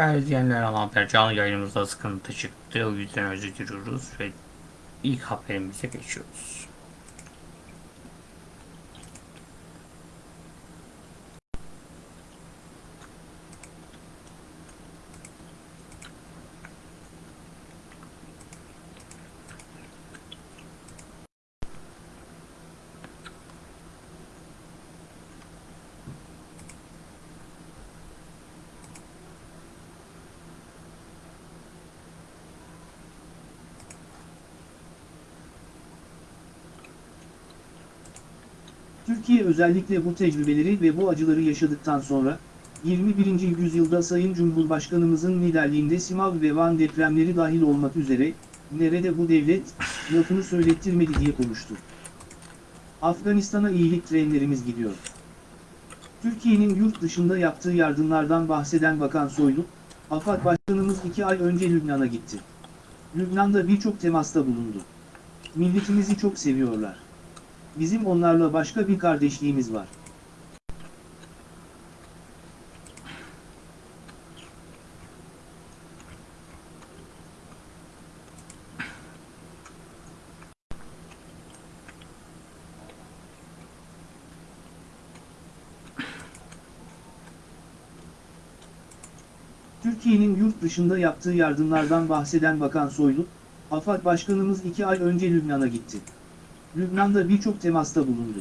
Değerli izleyenler haber canlı yayınımızda sıkıntı çıktı. O yüzden özür diliyoruz ve ilk haberimize geçiyoruz. Türkiye özellikle bu tecrübeleri ve bu acıları yaşadıktan sonra, 21. yüzyılda Sayın Cumhurbaşkanımızın liderliğinde Simav ve Van depremleri dahil olmak üzere, nerede bu devlet, lafını söylettirmedi diye konuştu. Afganistan'a iyilik trenlerimiz gidiyor. Türkiye'nin yurt dışında yaptığı yardımlardan bahseden Bakan Soylu, AFAD Başkanımız iki ay önce Lübnan'a gitti. Lübnan'da birçok temasta bulundu. Milletimizi çok seviyorlar. Bizim onlarla başka bir kardeşliğimiz var. Türkiye'nin yurt dışında yaptığı yardımlardan bahseden Bakan Soylu, AFAD Başkanımız iki ay önce Lübnan'a gitti. Lübnan'da birçok temasta bulundu.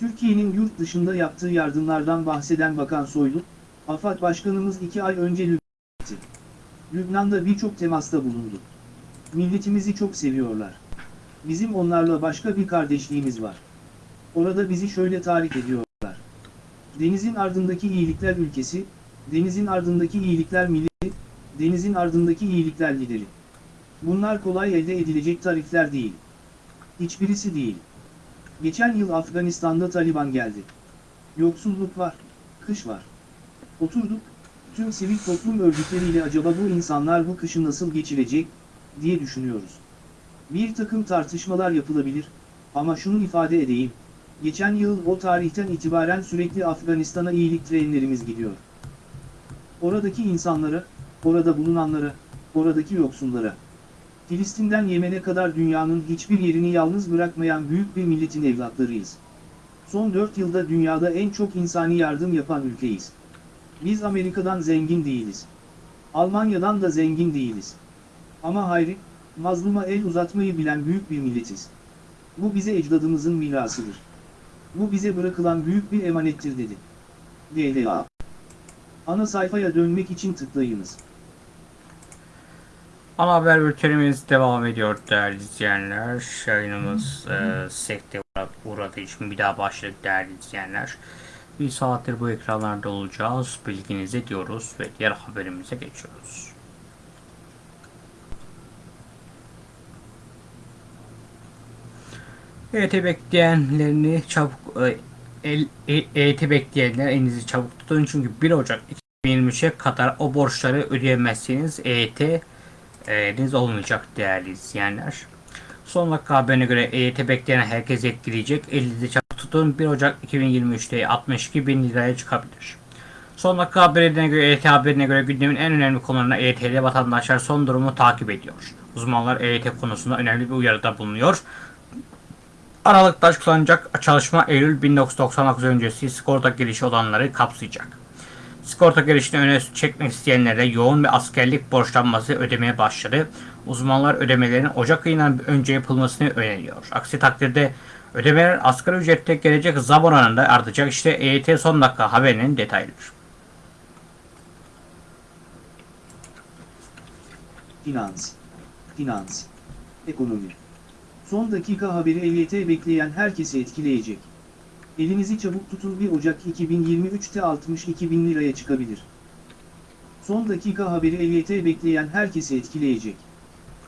Türkiye'nin yurt dışında yaptığı yardımlardan bahseden Bakan Soylu, AFAD Başkanımız iki ay önce Lübnan'a gitti. Lübnan'da birçok temasta bulundu. Milletimizi çok seviyorlar. Bizim onlarla başka bir kardeşliğimiz var. Orada bizi şöyle tarif ediyorlar. Denizin ardındaki iyilikler ülkesi, denizin ardındaki iyilikler milleti, denizin ardındaki iyilikler lideri. Bunlar kolay elde edilecek tarifler değil. Hiçbirisi değil. Geçen yıl Afganistan'da Taliban geldi. Yoksulluk var, kış var. Oturduk, tüm sivil toplum örgütleriyle acaba bu insanlar bu kışı nasıl geçirecek, diye düşünüyoruz. Bir takım tartışmalar yapılabilir, ama şunu ifade edeyim, geçen yıl o tarihten itibaren sürekli Afganistan'a iyilik trenlerimiz gidiyor. Oradaki insanlara, orada bulunanlara, oradaki yoksullara. Filistin'den Yemen'e kadar dünyanın hiçbir yerini yalnız bırakmayan büyük bir milletin evlatlarıyız. Son 4 yılda dünyada en çok insani yardım yapan ülkeyiz. Biz Amerika'dan zengin değiliz. Almanya'dan da zengin değiliz. Ama hayri, mazluma el uzatmayı bilen büyük bir milletiz. Bu bize ecdadımızın mirasıdır. Bu bize bırakılan büyük bir emanettir dedi. DLA Ana sayfaya dönmek için tıklayınız. Ana haber bültenimiz devam ediyor değerli izleyenler. Yayınımız e, sekte uğradığı için bir daha başladık değerli izleyenler. Bir saattir bu ekranlarda olacağız. Bilginize diyoruz ve diğer haberimize geçiyoruz. EYT bekleyenlerini çabuk e, el, e, EYT bekleyenler elinizi çabuk tutun çünkü 1 Ocak 2023'e kadar o borçları ödeyemezseniz EYT EYT'niz olmayacak değerli izleyenler. Son dakika haberine göre EYT bekleyen herkes etkileyecek. Elinizi çabuk tutun. 1 Ocak 2023'te 62 bin liraya çıkabilir. Son dakika haberine göre EYT haberine göre gündemin en önemli konularına EYT'li vatandaşlar son durumu takip ediyor. Uzmanlar EYT konusunda önemli bir uyarıda bulunuyor. Aralıkta açıklanacak çalışma Eylül 1999 öncesi sigorta girişi olanları kapsayacak. Sigorta girişini öne çekmek isteyenlere yoğun ve askerlik borçlanması ödemeye başladı. Uzmanlar ödemelerin Ocak ayından önce yapılmasını öneriyor. Aksi takdirde ödemeler asgari ücrette gelecek zam oranında artacak. İşte EYT son dakika haberinin detayları. finans, finans, ekonomi. Son dakika haberi EYT bekleyen herkesi etkileyecek. Elinizi çabuk tutun 1 Ocak 2023'te 62 bin liraya çıkabilir. Son dakika haberi EYT bekleyen herkesi etkileyecek.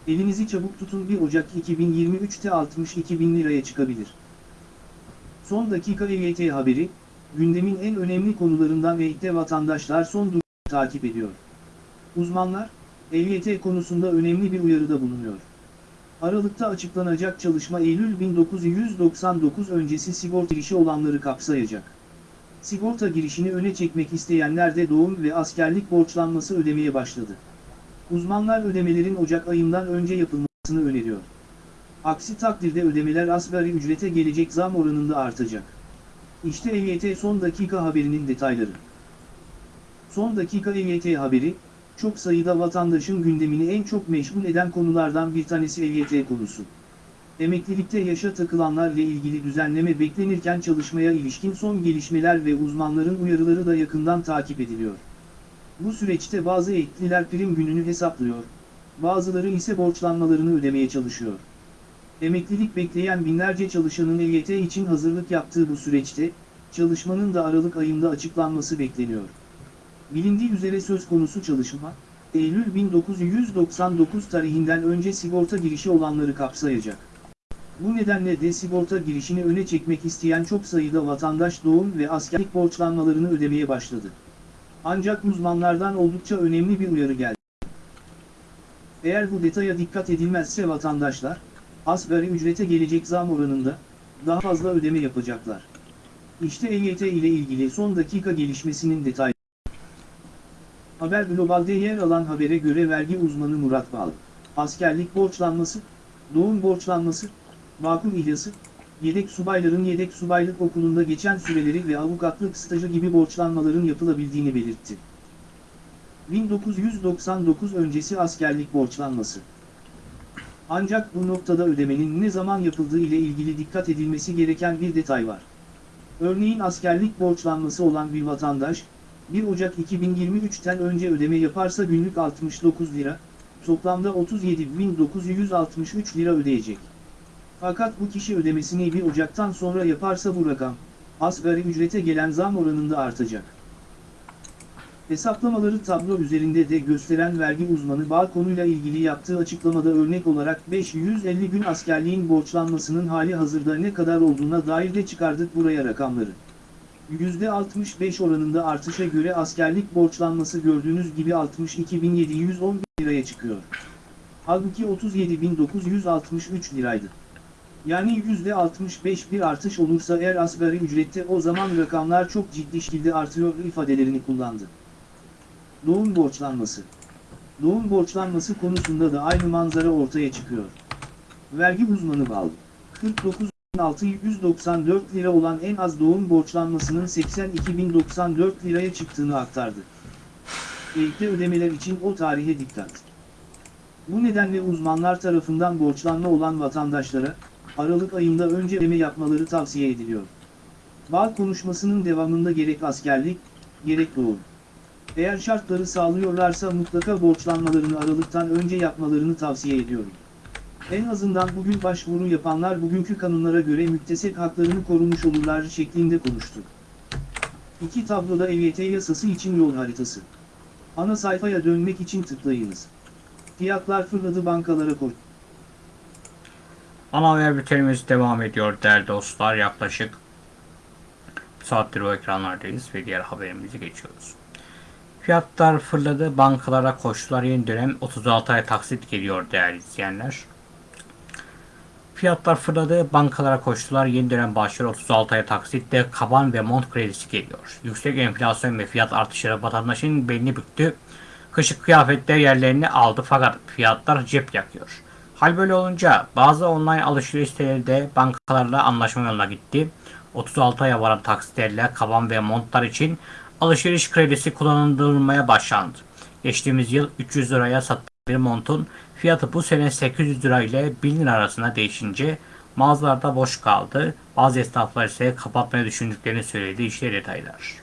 Elinizi çabuk tutun 1 Ocak 2023'te 62 bin liraya çıkabilir. Son dakika EYT haberi, gündemin en önemli konularından ve vatandaşlar son durumu takip ediyor. Uzmanlar, EYT konusunda önemli bir uyarıda bulunuyor. Aralıkta açıklanacak çalışma Eylül 1999 öncesi sigorta girişi olanları kapsayacak. Sigorta girişini öne çekmek isteyenler de doğum ve askerlik borçlanması ödemeye başladı. Uzmanlar ödemelerin Ocak ayından önce yapılmasını öneriyor. Aksi takdirde ödemeler asgari ücrete gelecek zam oranında artacak. İşte EYT son dakika haberinin detayları. Son dakika EYT haberi, çok sayıda vatandaşın gündemini en çok meşgul eden konulardan bir tanesi EYT konusu. Emeklilikte yaşa takılanlarla ilgili düzenleme beklenirken çalışmaya ilişkin son gelişmeler ve uzmanların uyarıları da yakından takip ediliyor. Bu süreçte bazı ekliler prim gününü hesaplıyor, bazıları ise borçlanmalarını ödemeye çalışıyor. Emeklilik bekleyen binlerce çalışanın EYT için hazırlık yaptığı bu süreçte, çalışmanın da Aralık ayında açıklanması bekleniyor. Bilindiği üzere söz konusu çalışma, Eylül 1999 tarihinden önce sigorta girişi olanları kapsayacak. Bu nedenle de sigorta girişini öne çekmek isteyen çok sayıda vatandaş doğum ve askerlik borçlanmalarını ödemeye başladı. Ancak uzmanlardan oldukça önemli bir uyarı geldi. Eğer bu detaya dikkat edilmezse vatandaşlar, asgari ücrete gelecek zam oranında, daha fazla ödeme yapacaklar. İşte EYT ile ilgili son dakika gelişmesinin detayları. Haber Global'de yer alan habere göre vergi uzmanı Murat Bal, askerlik borçlanması, doğum borçlanması, vakum ihlası, yedek subayların yedek subaylık okulunda geçen süreleri ve avukatlık stajı gibi borçlanmaların yapılabildiğini belirtti. 1999 öncesi askerlik borçlanması. Ancak bu noktada ödemenin ne zaman yapıldığı ile ilgili dikkat edilmesi gereken bir detay var. Örneğin askerlik borçlanması olan bir vatandaş, 1 Ocak 2023'ten önce ödeme yaparsa günlük 69 lira, toplamda 37.963 lira ödeyecek. Fakat bu kişi ödemesini 1 Ocak'tan sonra yaparsa bu rakam, asgari ücrete gelen zam oranında artacak. Hesaplamaları tablo üzerinde de gösteren vergi uzmanı bağ konuyla ilgili yaptığı açıklamada örnek olarak 550 gün askerliğin borçlanmasının hali hazırda ne kadar olduğuna dair de çıkardık buraya rakamları. %65 oranında artışa göre askerlik borçlanması gördüğünüz gibi 62.711 liraya çıkıyor. Halbuki 37.963 liraydı. Yani %65 bir artış olursa eğer asgari ücrette o zaman rakamlar çok ciddi şekilde artıyor ifadelerini kullandı. Doğum borçlanması. Doğum borçlanması konusunda da aynı manzara ortaya çıkıyor. Vergi uzmanı Bal, 49.694 lira olan en az doğum borçlanmasının 82.094 liraya çıktığını aktardı. Ekli ödemeler için o tarihe dikkat. Bu nedenle uzmanlar tarafından borçlanma olan vatandaşlara, Aralık ayında önce ödeme yapmaları tavsiye ediliyor. Bal konuşmasının devamında gerek askerlik, gerek doğum. Eğer şartları sağlıyorlarsa mutlaka borçlanmalarını Aralık'tan önce yapmalarını tavsiye ediyorum. En azından bugün başvuru yapanlar bugünkü kanunlara göre müktesep haklarını korumuş olurlar şeklinde konuştu. İki tabloda EYT yasası için yol haritası. Ana sayfaya dönmek için tıklayınız. Fiyatlar fırladı bankalara koy. Ana haber bültenimiz devam ediyor değerli dostlar. Yaklaşık bir saattir o ekranlardayız ve diğer haberimize geçiyoruz. Fiyatlar fırladı, bankalara koştular. Yeni dönem 36 ay taksit geliyor değerli izleyenler. Fiyatlar fırladı, bankalara koştular. Yeni dönem başlıyor 36 ay taksitle kaban ve mont kredisi geliyor. Yüksek enflasyon ve fiyat artışları vatandaşın belini büktü. Kışık kıyafetler yerlerini aldı fakat fiyatlar cep yakıyor. Hal böyle olunca bazı online alışveriş siteleri de bankalarla anlaşma yoluna gitti. 36 aya varan taksitlerle kaban ve montlar için alışveriş kredisi kullanılmaya başlandı. Geçtiğimiz yıl 300 liraya satılan bir montun fiyatı bu sene 800 lira ile 1000 lira arasında değişince mağazalarda boş kaldı. Bazı esnaflar ise kapatmayı düşündüklerini söyledi. İşte detaylar.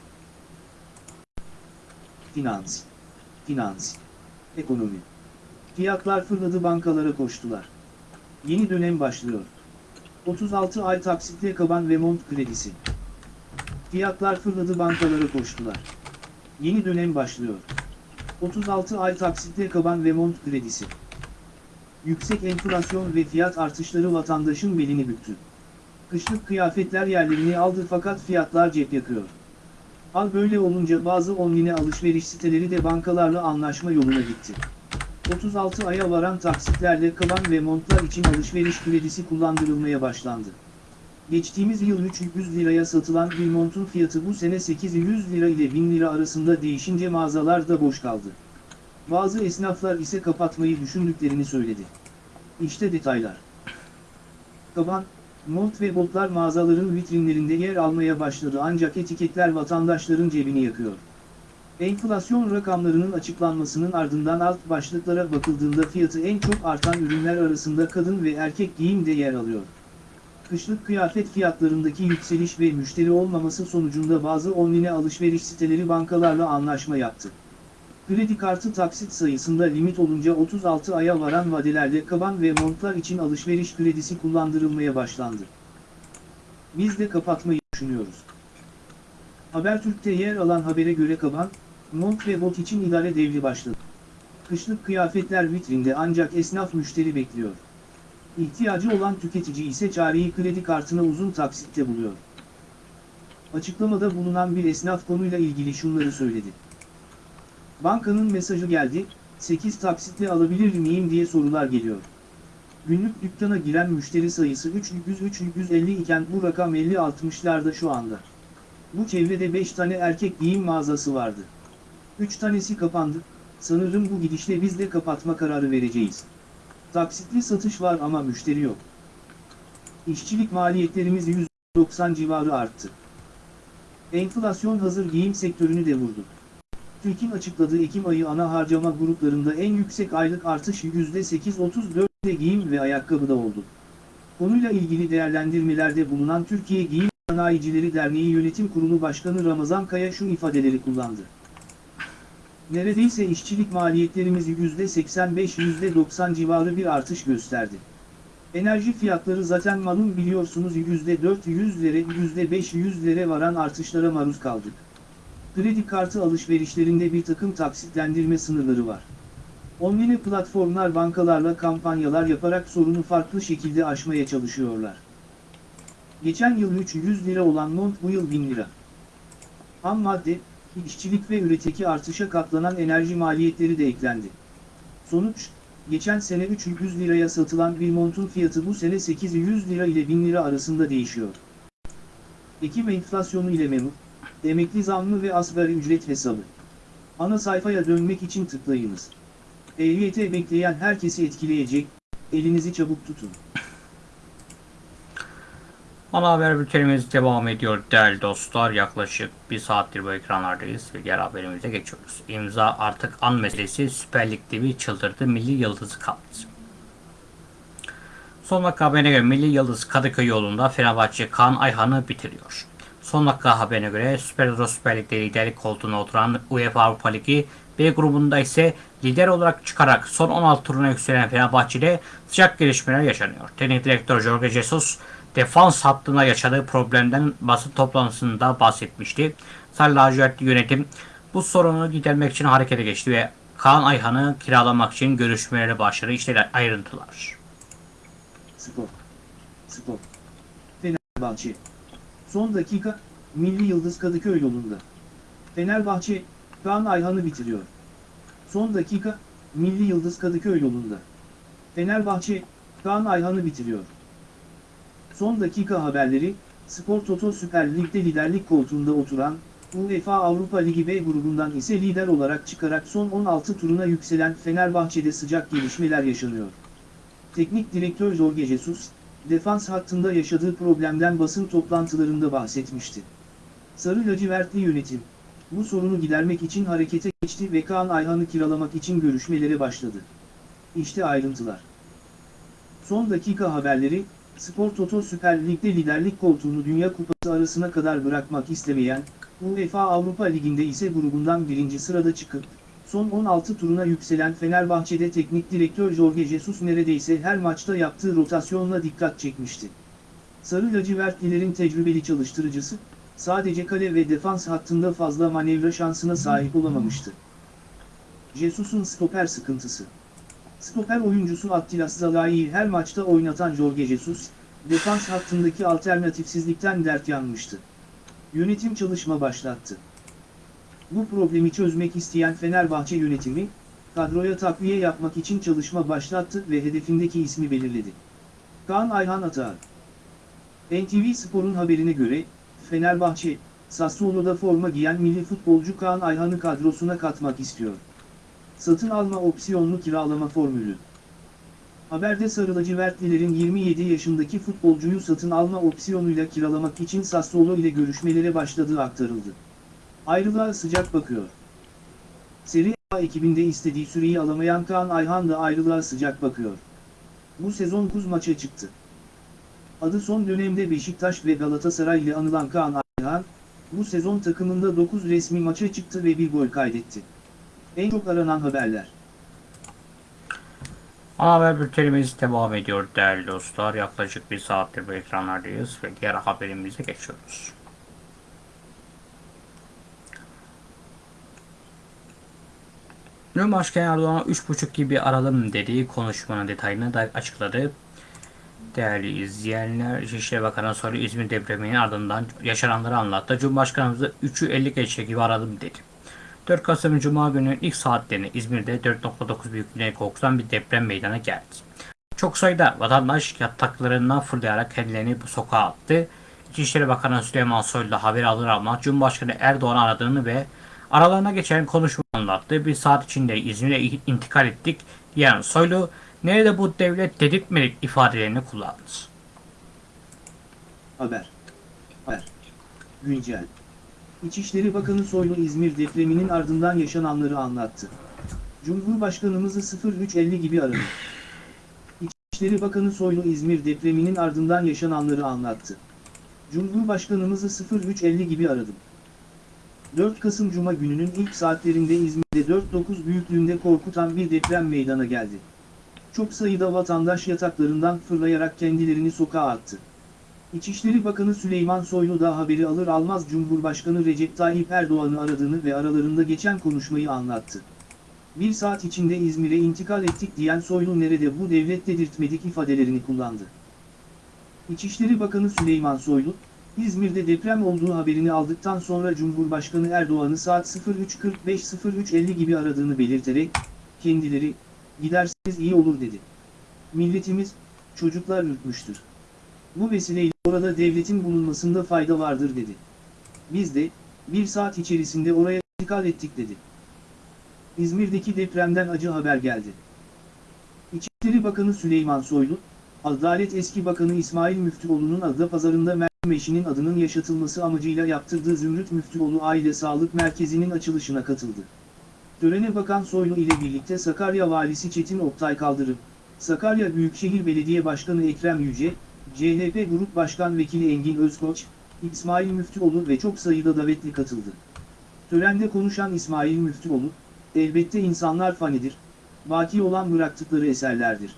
Finans, finans, ekonomi. Fiyatlar fırladı bankalara koştular. Yeni dönem başlıyor. 36 ay taksitle kaban ve mont kredisi. Fiyatlar fırladı bankalara koştular. Yeni dönem başlıyor. 36 ay taksitle kaban ve mont kredisi. Yüksek enflasyon ve fiyat artışları vatandaşın belini büktü. Kışlık kıyafetler yerlerini aldı fakat fiyatlar cep yakıyor. Hal böyle olunca bazı online alışveriş siteleri de bankalarla anlaşma yoluna gitti. 36 aya varan taksitlerle kaban ve montlar için alışveriş kredisi kullandırılmaya başlandı. Geçtiğimiz yıl 300 liraya satılan bir montun fiyatı bu sene 800 lira ile 1000 lira arasında değişince mağazalar da boş kaldı. Bazı esnaflar ise kapatmayı düşündüklerini söyledi. İşte detaylar. Kaban, mont ve botlar mağazaların vitrinlerinde yer almaya başladı ancak etiketler vatandaşların cebini yakıyor. Enflasyon rakamlarının açıklanmasının ardından alt başlıklara bakıldığında fiyatı en çok artan ürünler arasında kadın ve erkek giyim de yer alıyor. Kışlık kıyafet fiyatlarındaki yükseliş ve müşteri olmaması sonucunda bazı online alışveriş siteleri bankalarla anlaşma yaptı. Kredi kartı taksit sayısında limit olunca 36 aya varan vadelerde kaban ve montlar için alışveriş kredisi kullandırılmaya başlandı. Biz de kapatmayı düşünüyoruz. Habertürk'te yer alan habere göre kaban, mont ve bot için idare devri başladı. Kışlık kıyafetler vitrinde ancak esnaf müşteri bekliyor. İhtiyacı olan tüketici ise çareyi kredi kartına uzun taksitte buluyor. Açıklamada bulunan bir esnaf konuyla ilgili şunları söyledi. Bankanın mesajı geldi, 8 taksitle alabilir miyim diye sorular geliyor. Günlük dükkana giren müşteri sayısı 300-350 iken bu rakam 50-60'larda şu anda. Bu çevrede 5 tane erkek giyim mağazası vardı. 3 tanesi kapandı, sanırım bu gidişle biz de kapatma kararı vereceğiz. Taksitli satış var ama müşteri yok. İşçilik maliyetlerimiz %90 civarı arttı. Enflasyon hazır giyim sektörünü de vurdu. TÜİK'in açıkladığı Ekim ayı ana harcama gruplarında en yüksek aylık artış %8.34'de giyim ve ayakkabıda oldu. Konuyla ilgili değerlendirmelerde bulunan Türkiye Giyim Sanayicileri Derneği Yönetim Kurulu Başkanı Ramazan Kaya şu ifadeleri kullandı. Neredeyse işçilik maliyetlerimiz %85-%90 civarı bir artış gösterdi. Enerji fiyatları zaten malum biliyorsunuz %400'lere %500'lere varan artışlara maruz kaldık. Kredi kartı alışverişlerinde bir takım taksitlendirme sınırları var. Online platformlar bankalarla kampanyalar yaparak sorunu farklı şekilde aşmaya çalışıyorlar. Geçen yıl 300 lira olan mont bu yıl 1000 lira. Ham madde, işçilik ve üreteki artışa katlanan enerji maliyetleri de eklendi. Sonuç, geçen sene 300 liraya satılan bir montun fiyatı bu sene 800 lira ile 1000 lira arasında değişiyor. Ekim enflasyonu ile memur, emekli zammı ve asgari ücret hesabı. Ana sayfaya dönmek için tıklayınız. EYT bekleyen herkesi etkileyecek, elinizi çabuk tutun. Ana haber bültenimiz devam ediyor değerli dostlar. Yaklaşık bir saattir bu ekranlardayız ve diğer haberimize geçiyoruz. İmza artık an meselesi Süper Lig'de bir çıldırdı milli yıldızı kaldı. Son dakika haberine göre Milli Yıldız Kadıköy yolunda Fenerbahçe Kaan Ayhan'ı bitiriyor. Son dakika haberine göre Süper Euro Süper Lig'de liderlik koltuğuna oturan UEFA Avrupa Ligi B grubunda ise lider olarak çıkarak son 16 turuna yükselen Fenerbahçe'de sıcak gelişmeler yaşanıyor. Teknik direktör Jorge Jesus defans hattına yaşadığı problemden basın toplantısında bahsetmişti. Sarı lacivertli yönetim bu sorunu gidermek için harekete geçti ve Kaan Ayhan'ı kiralamak için görüşmelere başladı. İşte ayrıntılar. Spor. Spor. Fenerbahçe. Son dakika, Milli Yıldız Kadıköy yolunda. Fenerbahçe, Kaan Ayhan'ı bitiriyor. Son dakika, Milli Yıldız Kadıköy yolunda. Fenerbahçe, Kaan Ayhan'ı bitiriyor. Son dakika haberleri, Spor Toto Süper Lig'de liderlik koltuğunda oturan, UEFA Avrupa Ligi B grubundan ise lider olarak çıkarak son 16 turuna yükselen Fenerbahçe'de sıcak gelişmeler yaşanıyor. Teknik direktör Jorge Jesus, defans hattında yaşadığı problemden basın toplantılarında bahsetmişti. Sarı lacivertli yönetim, bu sorunu gidermek için harekete geçti ve Kaan Ayhan'ı kiralamak için görüşmelere başladı. İşte ayrıntılar. Son dakika haberleri, Spor Toto Süper Lig'de liderlik koltuğunu Dünya Kupası arasına kadar bırakmak istemeyen, UEFA Avrupa Ligi'nde ise grubundan birinci sırada çıkıp, Son 16 turuna yükselen Fenerbahçe'de teknik direktör Jorge Jesus neredeyse her maçta yaptığı rotasyonla dikkat çekmişti. Sarı lacivertlilerin tecrübeli çalıştırıcısı, sadece kale ve defans hattında fazla manevra şansına sahip olamamıştı. Jesus'un stoper sıkıntısı. Stoper oyuncusu Attilas Zalai'yi her maçta oynatan Jorge Jesus, defans hattındaki alternatifsizlikten dert yanmıştı. Yönetim çalışma başlattı. Bu problemi çözmek isteyen Fenerbahçe yönetimi, kadroya takviye yapmak için çalışma başlattı ve hedefindeki ismi belirledi. Kaan Ayhan Atağı NTV Spor'un haberine göre, Fenerbahçe, Sassuolo'da forma giyen milli futbolcu Kaan Ayhan'ı kadrosuna katmak istiyor. Satın alma opsiyonlu kiralama formülü. Haberde Sarı lacivertlilerin 27 yaşındaki futbolcuyu satın alma opsiyonuyla kiralamak için Sassuolo ile görüşmelere başladığı aktarıldı. Ayrılığa sıcak bakıyor. Serie A ekibinde istediği süreyi alamayan Kaan Ayhan da ayrılığa sıcak bakıyor. Bu sezon 9 maça çıktı. Adı son dönemde Beşiktaş ve Galatasaray ile anılan Kaan Ayhan, bu sezon takımında 9 resmi maça çıktı ve bir gol kaydetti. En çok aranan haberler. Ana haber bültenimiz devam ediyor değerli dostlar. Yaklaşık bir saattir bu ekranlardayız ve diğer haberimize geçiyoruz. Cumhurbaşkanı Erdoğan 3.5 gibi aralım dediği konuşmanın detayını da açıkladı. Değerli izleyenler, İçişleri Bakanı Soylu İzmir depreminin ardından yaşananları anlattı. Cumhurbaşkanımızı 3'ü 50 geçe gibi aradım dedi. 4 Kasım Cuma günü ilk saatlerinde İzmir'de 4.9 büyüklüğüne korkutan bir deprem meydana geldi. Çok sayıda vatandaş yataklarından fırlayarak kendilerini bu sokağa attı. İçişleri Bakanı Süleyman Soylu haber alır almaz Cumhurbaşkanı Erdoğan'ı aradığını ve aralarına geçen konuşma anlattı. Bir saat içinde İzmir'e intikal ettik diyen Soylu, nerede bu devlet dedirtmedik ifadelerini kullandı. Haber. Haber. Güncel. İçişleri Bakanı Soylu İzmir depreminin ardından yaşananları anlattı. Cumhurbaşkanımızı 0350 gibi aradı. İçişleri Bakanı Soylu İzmir depreminin ardından yaşananları anlattı. Cumhurbaşkanımızı 0350 gibi aradım. 4 Kasım Cuma gününün ilk saatlerinde İzmir'de 4.9 büyüklüğünde korkutan bir deprem meydana geldi. Çok sayıda vatandaş yataklarından fırlayarak kendilerini sokağa attı. İçişleri Bakanı Süleyman Soylu da haberi alır almaz Cumhurbaşkanı Recep Tayyip Erdoğan'ı aradığını ve aralarında geçen konuşmayı anlattı. Bir saat içinde İzmir'e intikal ettik diyen Soylu nerede bu devlet dedirtmedik ifadelerini kullandı. İçişleri Bakanı Süleyman Soylu, İzmir'de deprem olduğu haberini aldıktan sonra Cumhurbaşkanı Erdoğan'ı saat 03.45-03.50 gibi aradığını belirterek, kendileri, giderseniz iyi olur dedi. Milletimiz, çocuklar ürkmüştür. Bu vesileyle orada devletin bulunmasında fayda vardır dedi. Biz de, bir saat içerisinde oraya intikal ettik dedi. İzmir'deki depremden acı haber geldi. İçişleri Bakanı Süleyman Soylu, Adalet Eski Bakanı İsmail Müftüoğlu'nun Adapazarı'nda Meryem eşinin adının yaşatılması amacıyla yaptırdığı Zümrüt Müftüoğlu Aile Sağlık Merkezi'nin açılışına katıldı. Törene Bakan Soylu ile birlikte Sakarya Valisi Çetin Oktay Kaldırım, Sakarya Büyükşehir Belediye Başkanı Ekrem Yüce, CHP Grup Başkan Vekili Engin Özkoç, İsmail Müftüoğlu ve çok sayıda davetli katıldı. Törende konuşan İsmail Müftüoğlu, elbette insanlar fanidir, baki olan bıraktıkları eserlerdir.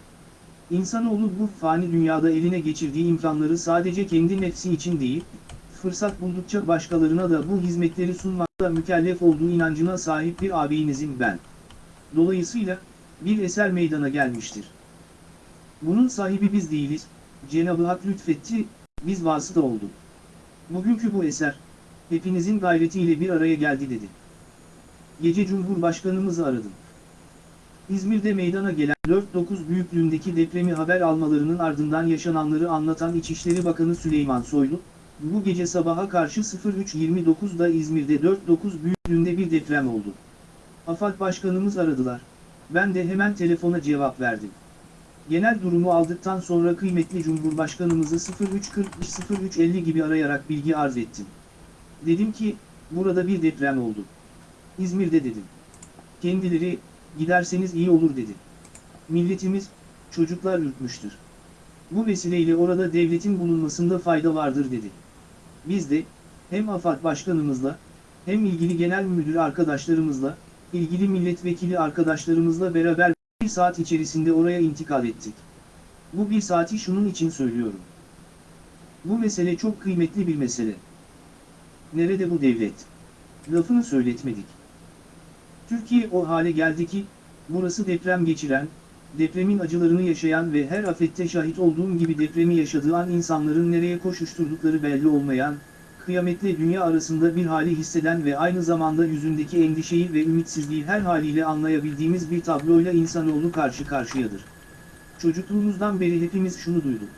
İnsanoğlu bu fani dünyada eline geçirdiği imkanları sadece kendi nefsi için değil, fırsat buldukça başkalarına da bu hizmetleri sunmakta mükellef olduğu inancına sahip bir ağabeyinizim ben. Dolayısıyla, bir eser meydana gelmiştir. Bunun sahibi biz değiliz, Cenab-ı Hak lütfetti, biz vasıta olduk. Bugünkü bu eser, hepinizin gayretiyle bir araya geldi dedi. Gece Cumhurbaşkanımızı aradım. İzmir'de meydana gelen 4.9 büyüklüğündeki depremi haber almalarının ardından yaşananları anlatan İçişleri Bakanı Süleyman Soylu, bu gece sabaha karşı 03.29'da İzmir'de 4.9 büyüklüğünde bir deprem oldu. AFAD Başkanımız aradılar. Ben de hemen telefona cevap verdim. Genel durumu aldıktan sonra kıymetli Cumhurbaşkanımızı 03.40-03.50 gibi arayarak bilgi arz ettim. Dedim ki, burada bir deprem oldu. İzmir'de dedim. Kendileri, giderseniz iyi olur dedi. Milletimiz, çocuklar ürkmüştür. Bu vesileyle orada devletin bulunmasında fayda vardır dedi. Biz de, hem AFAD Başkanımızla, hem ilgili genel müdür arkadaşlarımızla, ilgili milletvekili arkadaşlarımızla beraber bir saat içerisinde oraya intikal ettik. Bu bir saati şunun için söylüyorum. Bu mesele çok kıymetli bir mesele. Nerede bu devlet? Lafını söyletmedik. Türkiye o hale geldi ki, burası deprem geçiren, depremin acılarını yaşayan ve her afette şahit olduğum gibi depremi yaşadığı an insanların nereye koşuşturdukları belli olmayan, kıyametle dünya arasında bir hali hisseden ve aynı zamanda yüzündeki endişeyi ve ümitsizliği her haliyle anlayabildiğimiz bir tabloyla insanoğlu karşı karşıyadır. Çocukluğumuzdan beri hepimiz şunu duyduk.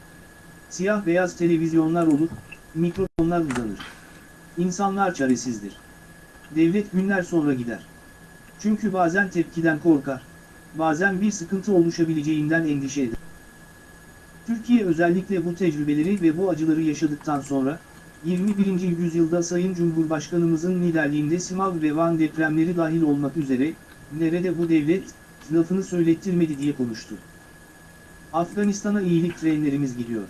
Siyah beyaz televizyonlar olur, mikrofonlar uzanır. İnsanlar çaresizdir. Devlet günler sonra gider. Çünkü bazen tepkiden korkar, bazen bir sıkıntı oluşabileceğinden endişe eder. Türkiye özellikle bu tecrübeleri ve bu acıları yaşadıktan sonra, 21. yüzyılda Sayın Cumhurbaşkanımızın liderliğinde Simav ve Van depremleri dahil olmak üzere, nerede bu devlet, lafını söylettirmedi diye konuştu. Afganistan'a iyilik trenlerimiz gidiyor.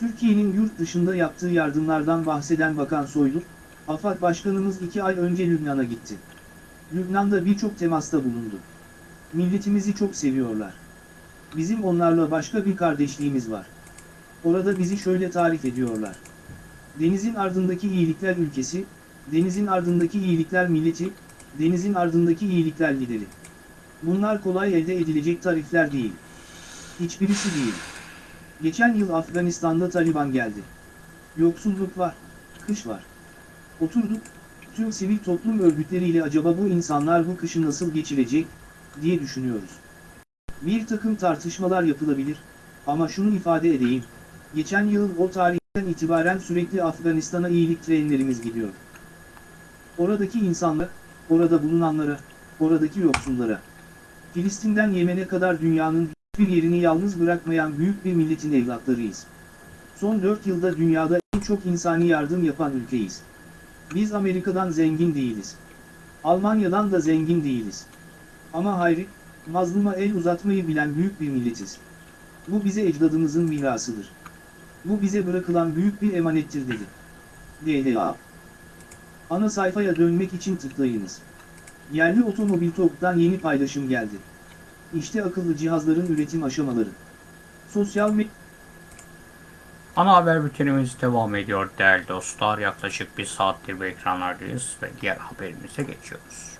Türkiye'nin yurt dışında yaptığı yardımlardan bahseden Bakan Soylu, AFAD Başkanımız iki ay önce Lübnan'a gitti. Lübnan'da birçok temasta bulundu. Milletimizi çok seviyorlar. Bizim onlarla başka bir kardeşliğimiz var. Orada bizi şöyle tarif ediyorlar. Denizin ardındaki iyilikler ülkesi, denizin ardındaki iyilikler milleti, denizin ardındaki iyilikler lideri. Bunlar kolay elde edilecek tarifler değil. Hiçbirisi değil. Geçen yıl Afganistan'da Taliban geldi. Yoksulluk var, kış var. Oturduk, tüm sivil toplum örgütleriyle acaba bu insanlar bu kışı nasıl geçirecek, diye düşünüyoruz. Bir takım tartışmalar yapılabilir, ama şunu ifade edeyim, geçen yıl o tarihten itibaren sürekli Afganistan'a iyilik trenlerimiz gidiyor. Oradaki insanlar, orada bulunanlara, oradaki yoksullara, Filistin'den Yemen'e kadar dünyanın bir yerini yalnız bırakmayan büyük bir milletin evlatlarıyız. Son 4 yılda dünyada en çok insani yardım yapan ülkeyiz. Biz Amerika'dan zengin değiliz. Almanya'dan da zengin değiliz. Ama hayri, mazluma el uzatmayı bilen büyük bir milletiz. Bu bize ecdadımızın mirasıdır. Bu bize bırakılan büyük bir emanettir dedi. DDA Ana sayfaya dönmek için tıklayınız. Yerli otomobil TOG'dan yeni paylaşım geldi. İşte akıllı cihazların üretim aşamaları. Sosyal medya Ana haber bültenimiz devam ediyor değerli dostlar. Yaklaşık bir saattir bu ekranlardayız ve diğer haberimize geçiyoruz.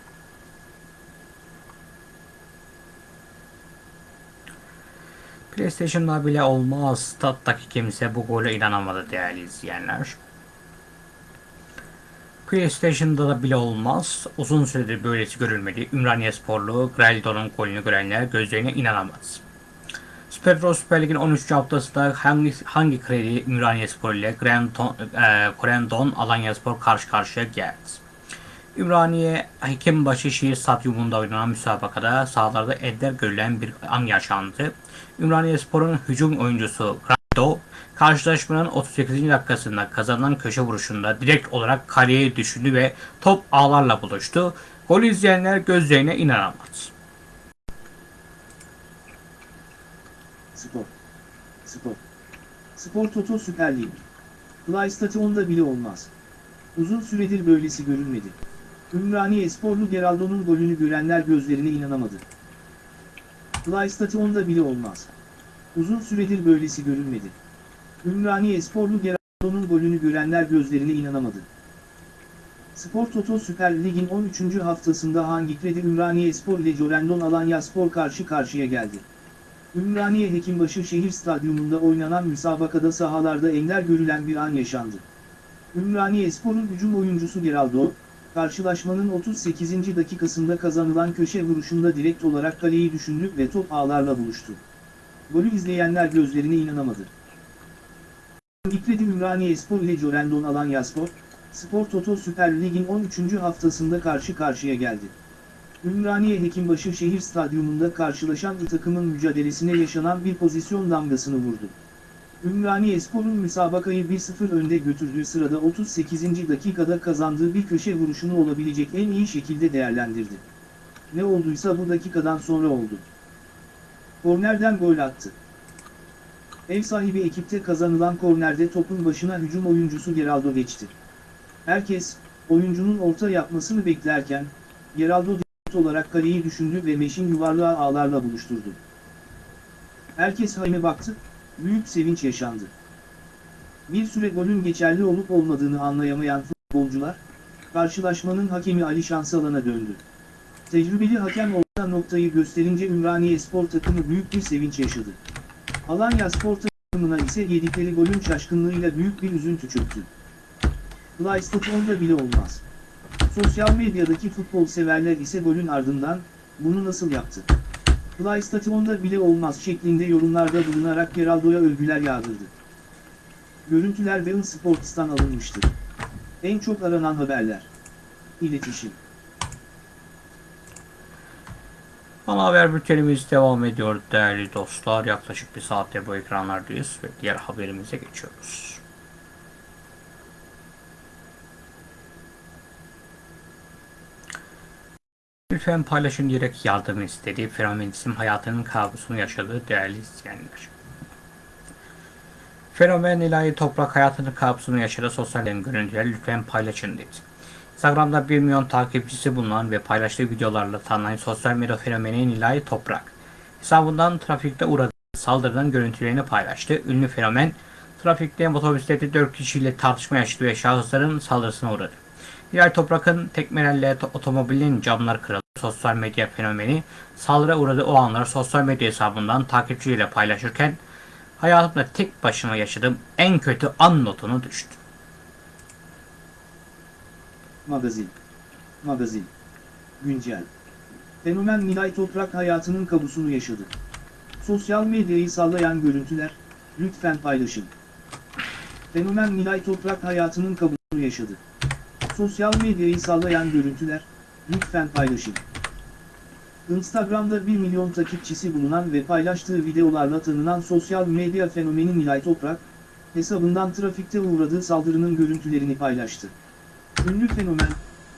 PlayStation'da bile olmaz. Stat'taki kimse bu gole inanamadı değerli izleyenler. PlayStation'da da bile olmaz. Uzun süredir böylesi görülmedi. Ümraniye sporlu Greldo'nun golünü görenler gözlerine inanamaz. Süper Pro Süper Lig'in 13. haftasında hangi, hangi kredi Ümraniye Spor ile Grandon, e, Grandon Alanya Spor karşı karşıya geldi. Ümraniye Hekimbaşı Şehir Stadyumunda oynanan müsabakada sahalarda ender görülen bir an yaşandı. Ümraniye Spor'un hücum oyuncusu Grando karşılaşmanın 38. dakikasında kazanılan köşe vuruşunda direkt olarak kaleye düşündü ve top ağlarla buluştu. Gol izleyenler gözlerine inanamadı. Spor. Spor. Spor Toto Süper Lig. PlayStation'da bile olmaz. Uzun süredir böylesi görülmedi. Ümraniye Sporlu Geraldo'nun golünü görenler gözlerine inanamadı. PlayStation'da bile olmaz. Uzun süredir böylesi görülmedi. Ümraniye Sporlu Geraldo'nun golünü görenler gözlerine inanamadı. Spor Toto Süper Lig'in 13. haftasında hangi kredi Ümraniye Spor ile Corendon Alanya Spor karşı karşıya geldi. Ümraniye Hekimbaşı Şehir Stadyumunda oynanan müsabakada sahalarda ender görülen bir an yaşandı. Ümraniye Spor'un hücum oyuncusu Geraldo, karşılaşmanın 38. dakikasında kazanılan köşe vuruşunda direkt olarak kaleyi düşündü ve top ağlarla buluştu. Golü izleyenler gözlerine inanamadı. İkredi Ümraniye Spor ile Corendon Alanya Spor, Spor Toto Süper Lig'in 13. haftasında karşı karşıya geldi. Ümraniye Hekimbaşı Şehir Stadyumunda karşılaşan iki takımın mücadelesine yaşanan bir pozisyon damgasını vurdu. Ümraniye Spor'un müsabakayı 1-0 önde götürdüğü sırada 38. dakikada kazandığı bir köşe vuruşunu olabilecek en iyi şekilde değerlendirdi. Ne olduysa bu dakikadan sonra oldu. Kornerden gol attı. Ev sahibi ekipte kazanılan kornerde topun başına hücum oyuncusu Geraldo geçti. Herkes, oyuncunun orta yapmasını beklerken, Geraldo olarak kaleyi düşündü ve meşin yuvarlağı ağlarla buluşturdu. Herkes Haime baktı, büyük sevinç yaşandı. Bir süre golün geçerli olup olmadığını anlayamayan futbolcular, karşılaşmanın hakemi Ali Şansalan'a döndü. Tecrübeli hakem orta noktayı gösterince Ümraniye spor takımı büyük bir sevinç yaşadı. Alanya spor takımına ise yedikleri golün şaşkınlığıyla büyük bir üzüntü çöktü. Playstation'da bile olmaz. Sosyal medyadaki futbol severler ise golün ardından, bunu nasıl yaptı? Playstation'da bile olmaz şeklinde yorumlarda bulunarak Geraldo'ya övgüler yağdırdı. Görüntüler Bein Sports'tan alınmıştır. En çok aranan haberler. İletişim. Ana haber bültenimiz devam ediyor değerli dostlar. Yaklaşık bir saatte bu ekranlardayız ve diğer haberimize geçiyoruz. Lütfen paylaşın diyerek yardım istediği fenomenizm hayatının kabusunu yaşadığı değerli izleyenler. Fenomen ilahi toprak hayatının kabusunu yaşadığı sosyal görüntüleri lütfen paylaşın dedi. Instagram'da 1 milyon takipçisi bulunan ve paylaştığı videolarla tanınan sosyal medya fenomeni ilahi toprak. Hesabından trafikte uğradığı saldırının görüntülerini paylaştı. Ünlü fenomen trafikte motosiklette 4 kişiyle tartışma yaşadı ve şahısların saldırısına uğradı. İlahi Toprak'ın tekmelerle otomobilin camları kırıldı. Sosyal medya fenomeni saldırıya uğradığı o anları sosyal medya hesabından takipçiyle paylaşırken hayatımda tek başıma yaşadığım en kötü an notunu düştü. Magazin. Magazin. Güncel. Fenomen Nilay Toprak hayatının kabusunu yaşadı. Sosyal medyayı sallayan görüntüler, lütfen paylaşın. Fenomen Nilay Toprak hayatının kabusunu yaşadı. Sosyal medyayı sallayan görüntüler, lütfen paylaşın. Instagram'da 1 milyon takipçisi bulunan ve paylaştığı videolarla tanınan sosyal medya fenomeni Nilay Toprak, hesabından trafikte uğradığı saldırının görüntülerini paylaştı. Ünlü fenomen,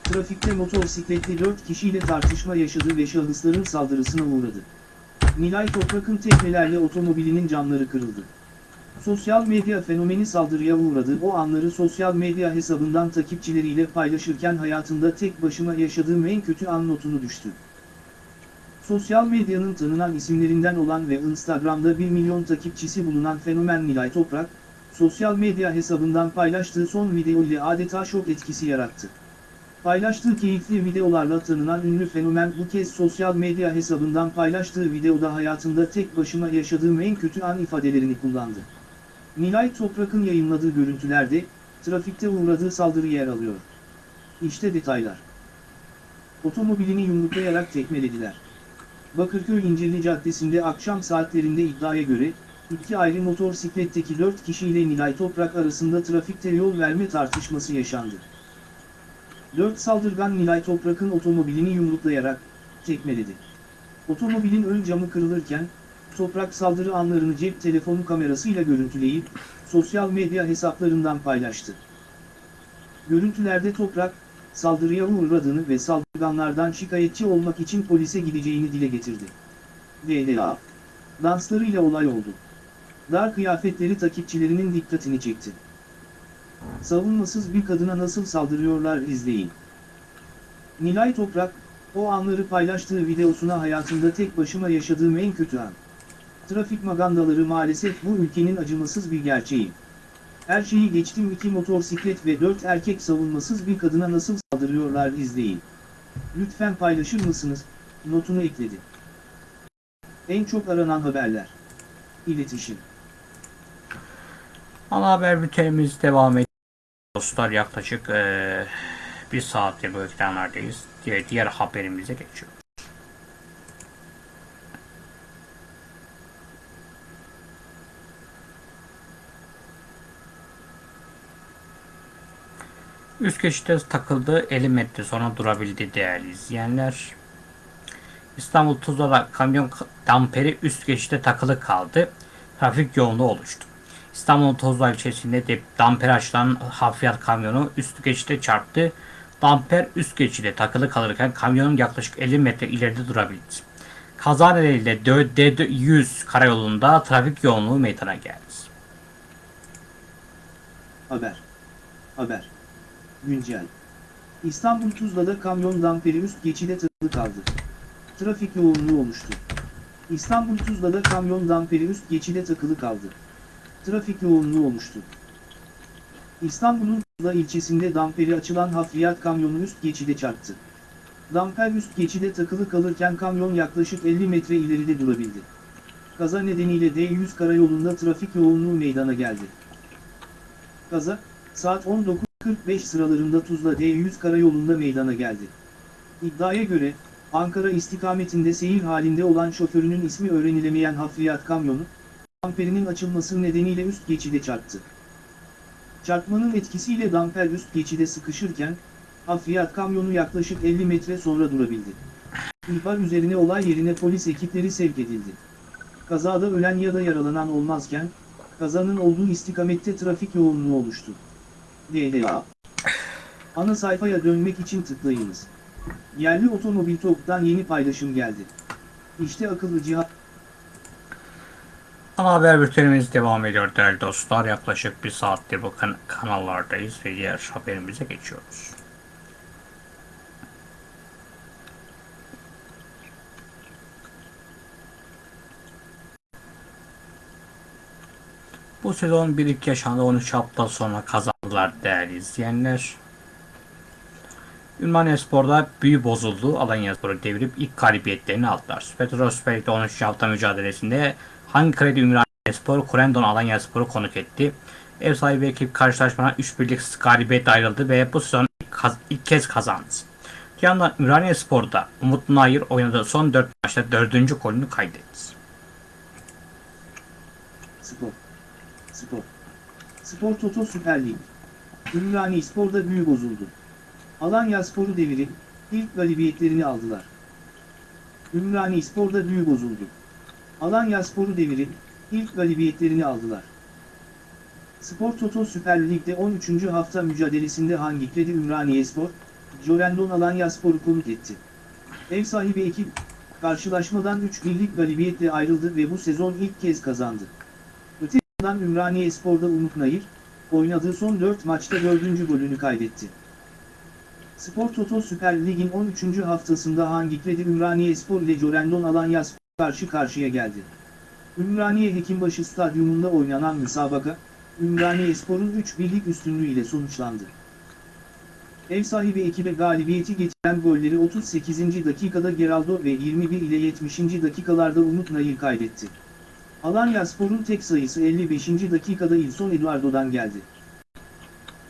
trafikte motosikletli 4 kişiyle tartışma yaşadı ve şahısların saldırısına uğradı. Nilay Toprak'ın tekmelerle otomobilinin camları kırıldı. Sosyal medya fenomeni saldırıya uğradı o anları sosyal medya hesabından takipçileriyle paylaşırken hayatında tek başıma yaşadığım en kötü an notunu düştü. Sosyal medyanın tanınan isimlerinden olan ve Instagram'da 1 milyon takipçisi bulunan fenomen Nilay Toprak, sosyal medya hesabından paylaştığı son video ile adeta şok etkisi yarattı. Paylaştığı keyifli videolarla tanınan ünlü fenomen bu kez sosyal medya hesabından paylaştığı videoda hayatında tek başıma yaşadığım en kötü an ifadelerini kullandı. Nilay Toprak'ın yayınladığı görüntülerde, trafikte uğradığı saldırı yer alıyor. İşte detaylar. Otomobilini yumruklayarak tekmelediler. Bakırköy İncirli Caddesi'nde akşam saatlerinde iddiaya göre, iki ayrı motosikletteki 4 kişiyle Nilay Toprak arasında trafikte yol verme tartışması yaşandı. 4 saldırgan Nilay Toprak'ın otomobilini yumruklayarak tekmeledi. Otomobilin ön camı kırılırken, Toprak saldırı anlarını cep telefonu kamerasıyla görüntüleyip, sosyal medya hesaplarından paylaştı. Görüntülerde Toprak, saldırıya uğradığını ve saldırganlardan şikayetçi olmak için polise gideceğini dile getirdi. DDA. Danslarıyla olay oldu. Dar kıyafetleri takipçilerinin dikkatini çekti. Savunmasız bir kadına nasıl saldırıyorlar izleyin. Nilay Toprak, o anları paylaştığı videosuna hayatında tek başıma yaşadığım en kötü an. Trafik magandaları maalesef bu ülkenin acımasız bir gerçeği. Her şeyi geçtim iki motosiklet ve dört erkek savunmasız bir kadına nasıl saldırıyorlar izleyin. Lütfen paylaşır mısınız? Notunu ekledi. En çok aranan haberler. İletişim. Ana haber bültenimiz devam ediyor. Dostlar yaklaşık eee, bir saattir bu ekranlardayız. Diğer, diğer haberimize geçiyoruz. Üst geçitte takıldı 50 metre sonra durabildi değerli izleyenler. İstanbul Tuzla'da kamyon damperi üst geçitte takılı kaldı. Trafik yoğunluğu oluştu. İstanbul Tuzla ilçesinde de damper açılan hafriyat kamyonu üst geçitte çarptı. Damper üst geçide takılı kalırken kamyonun yaklaşık 50 metre ileride durabildi. Kaza nedeniyle D100 karayolunda trafik yoğunluğu meydana geldi. Haber. Haber. Güncel. İstanbul Tuzla'da kamyon damperi üst geçide takılı kaldı. Trafik yoğunluğu oluştu. İstanbul Tuzla'da kamyon damperi üst geçide takılı kaldı. Trafik yoğunluğu oluştu. İstanbul'un Tuzla ilçesinde damperi açılan hafriyat kamyonu üst geçide çarptı. Damper üst geçide takılı kalırken kamyon yaklaşık 50 metre ileride durabildi. Kaza nedeniyle D100 karayolunda trafik yoğunluğu meydana geldi. Kaza, saat 19.45 sıralarında Tuzla D100 karayolunda meydana geldi. İddiaya göre, Ankara istikametinde seyir halinde olan şoförünün ismi öğrenilemeyen hafriyat kamyonu, damperinin açılması nedeniyle üst geçide çarptı. Çarpmanın etkisiyle damper üst geçide sıkışırken, hafriyat kamyonu yaklaşık 50 metre sonra durabildi. İhbar üzerine olay yerine polis ekipleri sevk edildi. Kazada ölen ya da yaralanan olmazken, kazanın olduğu istikamette trafik yoğunluğu oluştu. DDA Ana sayfaya dönmek için tıklayınız. Yerli otomobil TOK'tan yeni paylaşım geldi. İşte akıllı cihaz. Ana haber bültenimiz devam ediyor değerli dostlar. Yaklaşık bir saattir bu kan- kanallardayız ve diğer haberimize geçiyoruz. Bu sezon bir ilk yaşandı 13 hafta sonra kazandılar değerli izleyenler. Ümraniye Spor'da büyü bozuldu. Alanya Spor'u devirip ilk galibiyetlerini aldılar. Petro Süper Lig'de 13 hafta mücadelesinde hangi kredi Ümraniye Spor, Kurendon Alanya Spor'u konuk etti. Ev sahibi ekip karşılaşmadan 3 birlik galibiyet ayrıldı ve bu sezon ilk, ilk kez kazandı. Yandan Ümraniye Spor'da Umut Nayır oynadığı son 4 maçta 4. golünü kaydetti. Spor. Spor. Spor Toto Süper Lig. Ümraniye Spor'da büyü bozuldu. Alanya Spor'u devirip ilk galibiyetlerini aldılar. Ümraniye Spor'da büyü bozuldu. Alanya Spor'u devirip ilk galibiyetlerini aldılar. Spor Toto Süper Lig'de 13. hafta mücadelesinde hangi kredi Ümraniye Spor, Jorendon Alanya Spor'u konuk etti. Ev sahibi ekip, karşılaşmadan 3 birlik galibiyetle ayrıldı ve bu sezon ilk kez kazandı. Öte yandan Ümraniye Spor'da Umut Nayır, oynadığı son 4 maçta 4. golünü kaydetti. Spor Toto Süper Lig'in 13. haftasında hangi kredi Ümraniye Spor ile Jorendon Alanya Spor karşı karşıya geldi. Ümraniye Hekimbaşı Stadyumunda oynanan müsabaka, Ümraniye Spor'un 3 birlik üstünlüğüyle sonuçlandı. Ev sahibi ekibe galibiyeti getiren golleri 38. dakikada Geraldo ve 21 ile 70. dakikalarda Umut Nayır kaydetti. Alanya Spor'un tek sayısı 55. dakikada İlson Eduardo'dan geldi.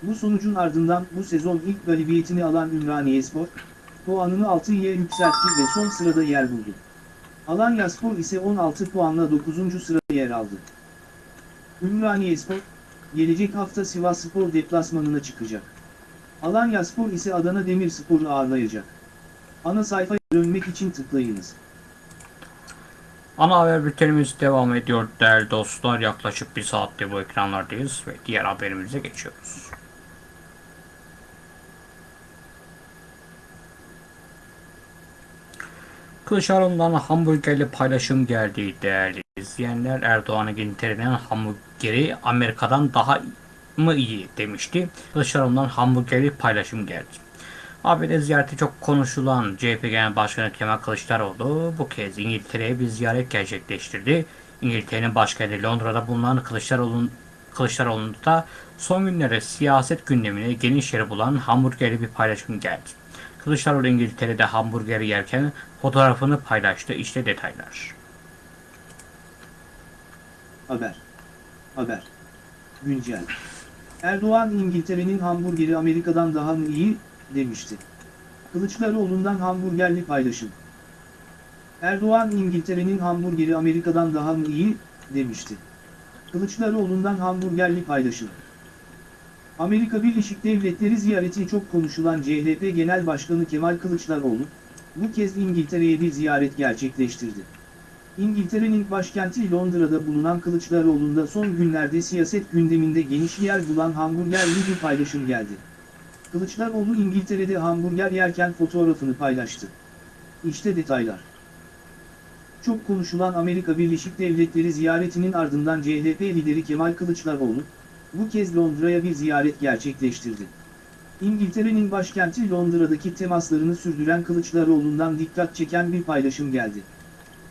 Bu sonucun ardından bu sezon ilk galibiyetini alan Ümraniye Spor, puanını 6'ya yükseltti ve son sırada yer buldu. Alanya Spor ise 16 puanla 9. sırada yer aldı. Ümraniye Spor, gelecek hafta Sivas Spor deplasmanına çıkacak. Alanya Spor ise Adana Demirspor'u ağırlayacak. Ana sayfaya dönmek için tıklayınız. Ana haber bültenimiz devam ediyor değerli dostlar. Yaklaşık bir saattir bu ekranlardayız ve diğer haberimize geçiyoruz. Kılıçdaroğlu'ndan hamburgerli paylaşım geldi değerli izleyenler. Erdoğan'ın İngiltere'nin hamburgeri Amerika'dan daha mı iyi demişti. Kılıçdaroğlu'ndan hamburgerli paylaşım geldi. ABD ziyareti çok konuşulan CHP Genel Başkanı Kemal Kılıçdaroğlu bu kez İngiltere'ye bir ziyaret gerçekleştirdi. İngiltere'nin başkenti Londra'da bulunan Kılıçdaroğlu'nun Kılıçdaroğlu'nda son günlerde siyaset gündemine geniş yer bulan hamburgerli bir paylaşım geldi. Kılıçdaroğlu İngiltere'de hamburger yerken fotoğrafını paylaştı. İşte detaylar. Haber. Haber. Güncel. Erdoğan İngiltere'nin hamburgeri Amerika'dan daha mı iyi, demişti. Kılıçdaroğlu'ndan hamburgerli paylaşım. Erdoğan İngiltere'nin hamburgeri Amerika'dan daha mı iyi, demişti. Kılıçdaroğlu'ndan hamburgerli paylaşım. Amerika Birleşik Devletleri ziyareti çok konuşulan CHP Genel Başkanı Kemal Kılıçdaroğlu, bu kez İngiltere'ye bir ziyaret gerçekleştirdi. İngiltere'nin başkenti Londra'da bulunan Kılıçdaroğlu'nda son günlerde siyaset gündeminde geniş yer bulan hamburgerli bir paylaşım geldi. Kılıçdaroğlu İngiltere'de hamburger yerken fotoğrafını paylaştı. İşte detaylar. Çok konuşulan Amerika Birleşik Devletleri ziyaretinin ardından CHP lideri Kemal Kılıçdaroğlu, bu kez Londra'ya bir ziyaret gerçekleştirdi. İngiltere'nin başkenti Londra'daki temaslarını sürdüren Kılıçdaroğlu'ndan dikkat çeken bir paylaşım geldi.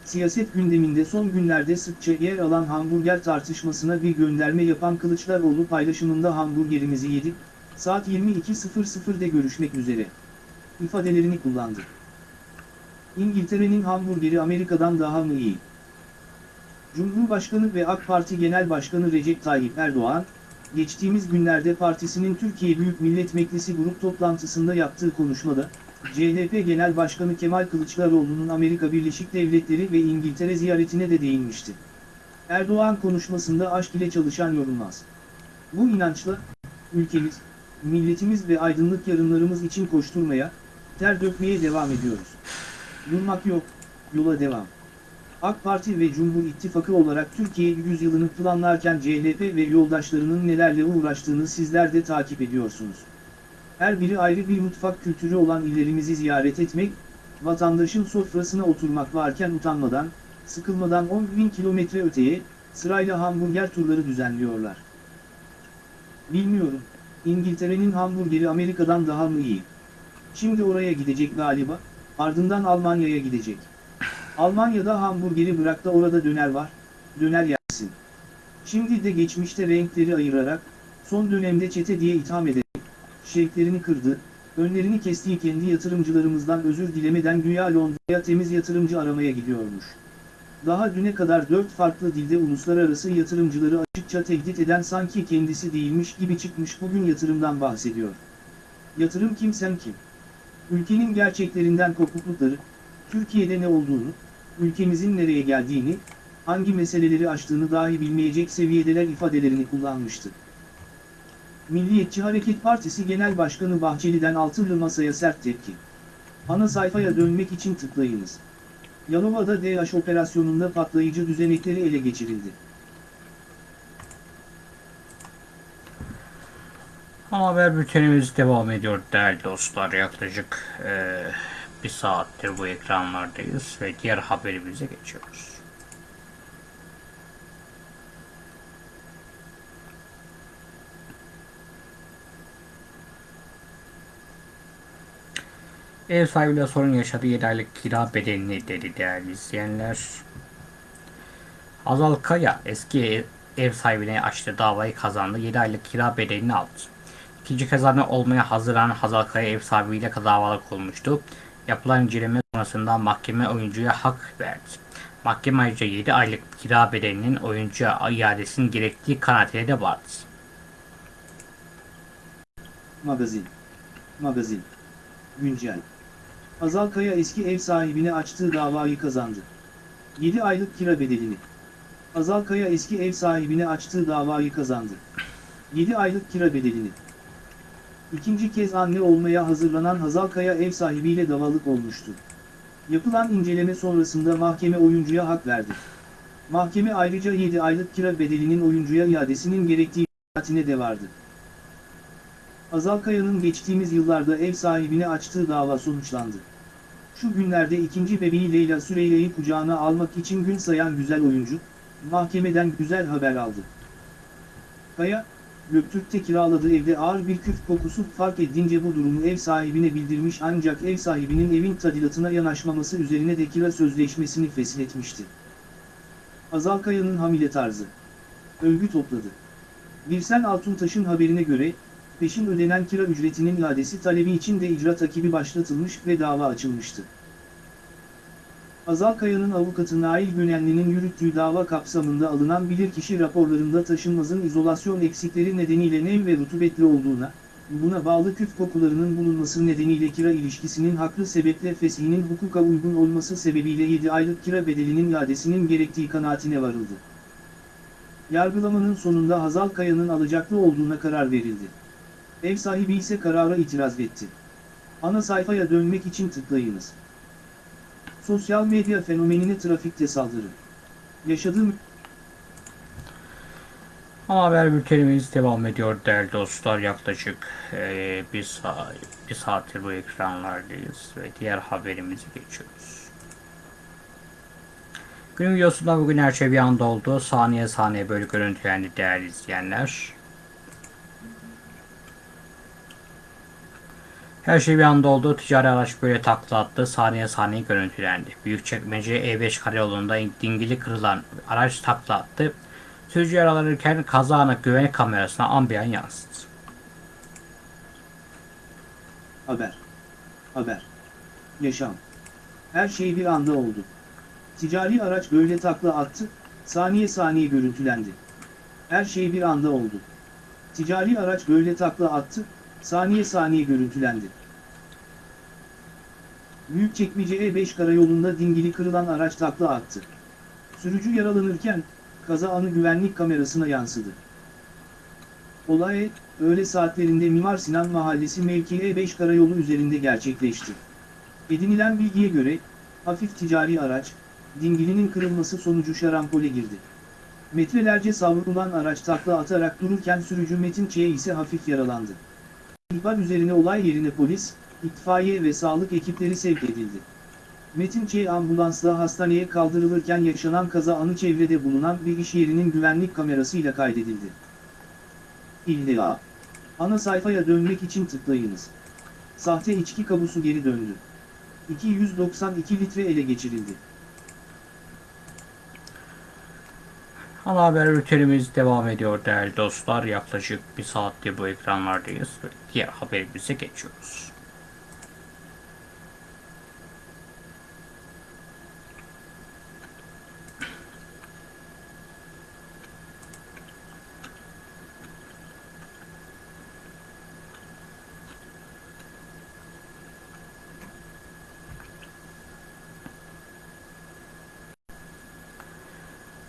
Siyaset gündeminde son günlerde sıkça yer alan hamburger tartışmasına bir gönderme yapan Kılıçdaroğlu paylaşımında hamburgerimizi yedik, saat 22.00'de görüşmek üzere ifadelerini kullandı. İngiltere'nin hamburgeri Amerika'dan daha mı iyi? Cumhurbaşkanı ve AK Parti Genel Başkanı Recep Tayyip Erdoğan, geçtiğimiz günlerde partisinin Türkiye Büyük Millet Meclisi grup toplantısında yaptığı konuşmada, CHP Genel Başkanı Kemal Kılıçdaroğlu'nun Amerika Birleşik Devletleri ve İngiltere ziyaretine de değinmişti. Erdoğan konuşmasında aşk ile çalışan yorulmaz. Bu inançla, ülkemiz, milletimiz ve aydınlık yarınlarımız için koşturmaya, ter dökmeye devam ediyoruz. Durmak yok, yola devam. AK Parti ve Cumhur İttifakı olarak Türkiye yüzyılını planlarken CHP ve yoldaşlarının nelerle uğraştığını sizler de takip ediyorsunuz. Her biri ayrı bir mutfak kültürü olan illerimizi ziyaret etmek, vatandaşın sofrasına oturmak varken utanmadan, sıkılmadan 10 bin kilometre öteye, sırayla hamburger turları düzenliyorlar. Bilmiyorum, İngiltere'nin hamburgeri Amerika'dan daha mı iyi? Şimdi oraya gidecek galiba, ardından Almanya'ya gidecek. Almanya'da hamburgeri bırak da orada döner var, döner yersin. Şimdi de geçmişte renkleri ayırarak, son dönemde çete diye itham ederek, şevklerini kırdı, önlerini kestiği kendi yatırımcılarımızdan özür dilemeden güya Londra'ya temiz yatırımcı aramaya gidiyormuş. Daha düne kadar dört farklı dilde uluslararası yatırımcıları açıkça tehdit eden sanki kendisi değilmiş gibi çıkmış bugün yatırımdan bahsediyor. Yatırım kim sen kim? Ülkenin gerçeklerinden kopuklukları, Türkiye'de ne olduğunu, ülkemizin nereye geldiğini, hangi meseleleri aştığını dahi bilmeyecek seviyedeler ifadelerini kullanmıştı. Milliyetçi Hareket Partisi Genel Başkanı Bahçeli'den altılı masaya sert tepki. Ana sayfaya dönmek için tıklayınız. Yalova'da DH operasyonunda patlayıcı düzenekleri ele geçirildi. Haber bültenimiz devam ediyor değerli dostlar. Yaklaşık eee, bir saattir bu ekranlardayız ve diğer haberimize geçiyoruz. Ev sahibiyle sorun yaşadığı 7 aylık kira bedelini dedi değerli izleyenler. Hazal Kaya eski ev- sahibine açtığı davayı kazandı. 7 aylık kira bedelini aldı. İkinci kez anne olmaya hazırlanan Hazal Kaya ev sahibiyle davalık olmuştu. Yapılan inceleme sonrasında mahkeme oyuncuya hak verdi. Mahkeme ayrıca 7 aylık kira bedelinin oyuncuya iadesinin gerektiği kanaatine de vardı. Magazin. Magazin. Güncel. Azal Kaya eski ev sahibine açtığı davayı kazandı. 7 aylık kira bedelini. Azal Kaya eski ev sahibine açtığı davayı kazandı. 7 aylık kira bedelini. İkinci kez anne olmaya hazırlanan Hazal Kaya ev sahibiyle davalık olmuştu. Yapılan inceleme sonrasında mahkeme oyuncuya hak verdi. Mahkeme ayrıca 7 aylık kira bedelinin oyuncuya iadesinin gerektiği kanaatine de vardı. Azal Kaya'nın geçtiğimiz yıllarda ev sahibine açtığı dava sonuçlandı. Şu günlerde ikinci bebeği Leyla Süreyya'yı kucağına almak için gün sayan güzel oyuncu, mahkemeden güzel haber aldı. Kaya, Göktürk'te kiraladığı evde ağır bir küf kokusu fark edince bu durumu ev sahibine bildirmiş ancak ev sahibinin evin tadilatına yanaşmaması üzerine de kira sözleşmesini feshetmişti. Azal Kaya'nın hamile tarzı. Övgü topladı. Birsen Altuntaş'ın haberine göre, peşin ödenen kira ücretinin iadesi talebi için de icra takibi başlatılmış ve dava açılmıştı. Azal Kaya'nın avukatı Nail Günenli'nin yürüttüğü dava kapsamında alınan bilirkişi raporlarında taşınmazın izolasyon eksikleri nedeniyle nem ve rutubetli olduğuna, buna bağlı küf kokularının bulunması nedeniyle kira ilişkisinin haklı sebeple feshinin hukuka uygun olması sebebiyle 7 aylık kira bedelinin iadesinin gerektiği kanaatine varıldı. Yargılamanın sonunda Hazal Kaya'nın alacaklı olduğuna karar verildi. Ev sahibi ise karara itiraz etti. Ana sayfaya dönmek için tıklayınız. Sosyal medya fenomenine trafikte saldırı. Yaşadığım Ama haber bültenimiz devam ediyor değerli dostlar. Yaklaşık eee, bir, saat, bir saattir bu ekranlardayız ve diğer haberimize geçiyoruz. Günün videosunda bugün her şey bir anda oldu. Saniye saniye böyle görüntülendi değerli izleyenler. Her şey bir anda oldu. Ticari araç böyle takla attı. Saniye saniye görüntülendi. Büyükçekmece E5 karayolunda dingili kırılan araç takla attı. Sürücü yaralanırken kaza anı güvenlik kamerasına ambiyan yansıdı. Haber. Haber. Yaşam. Her şey bir anda oldu. Ticari araç böyle takla attı, saniye saniye görüntülendi. Her şey bir anda oldu. Ticari araç böyle takla attı, saniye saniye görüntülendi. Büyükçekmece E5 karayolunda dingili kırılan araç takla attı. Sürücü yaralanırken, kaza anı güvenlik kamerasına yansıdı. Olay, öğle saatlerinde Mimar Sinan Mahallesi mevki E5 karayolu üzerinde gerçekleşti. Edinilen bilgiye göre, hafif ticari araç, dingilinin kırılması sonucu şarampole girdi. Metrelerce savrulan araç takla atarak dururken sürücü Metin Ç. ise hafif yaralandı. İhbar üzerine olay yerine polis, itfaiye ve sağlık ekipleri sevk edildi. Metin Ç. ambulansla hastaneye kaldırılırken yaşanan kaza anı çevrede bulunan bir iş yerinin güvenlik kamerasıyla kaydedildi. İlla. Ana sayfaya dönmek için tıklayınız. Sahte içki kabusu geri döndü. 292 litre ele geçirildi. Ana haber bültenimiz devam ediyor değerli dostlar. Yaklaşık bir saattir bu ekranlardayız diğer haberimize geçiyoruz.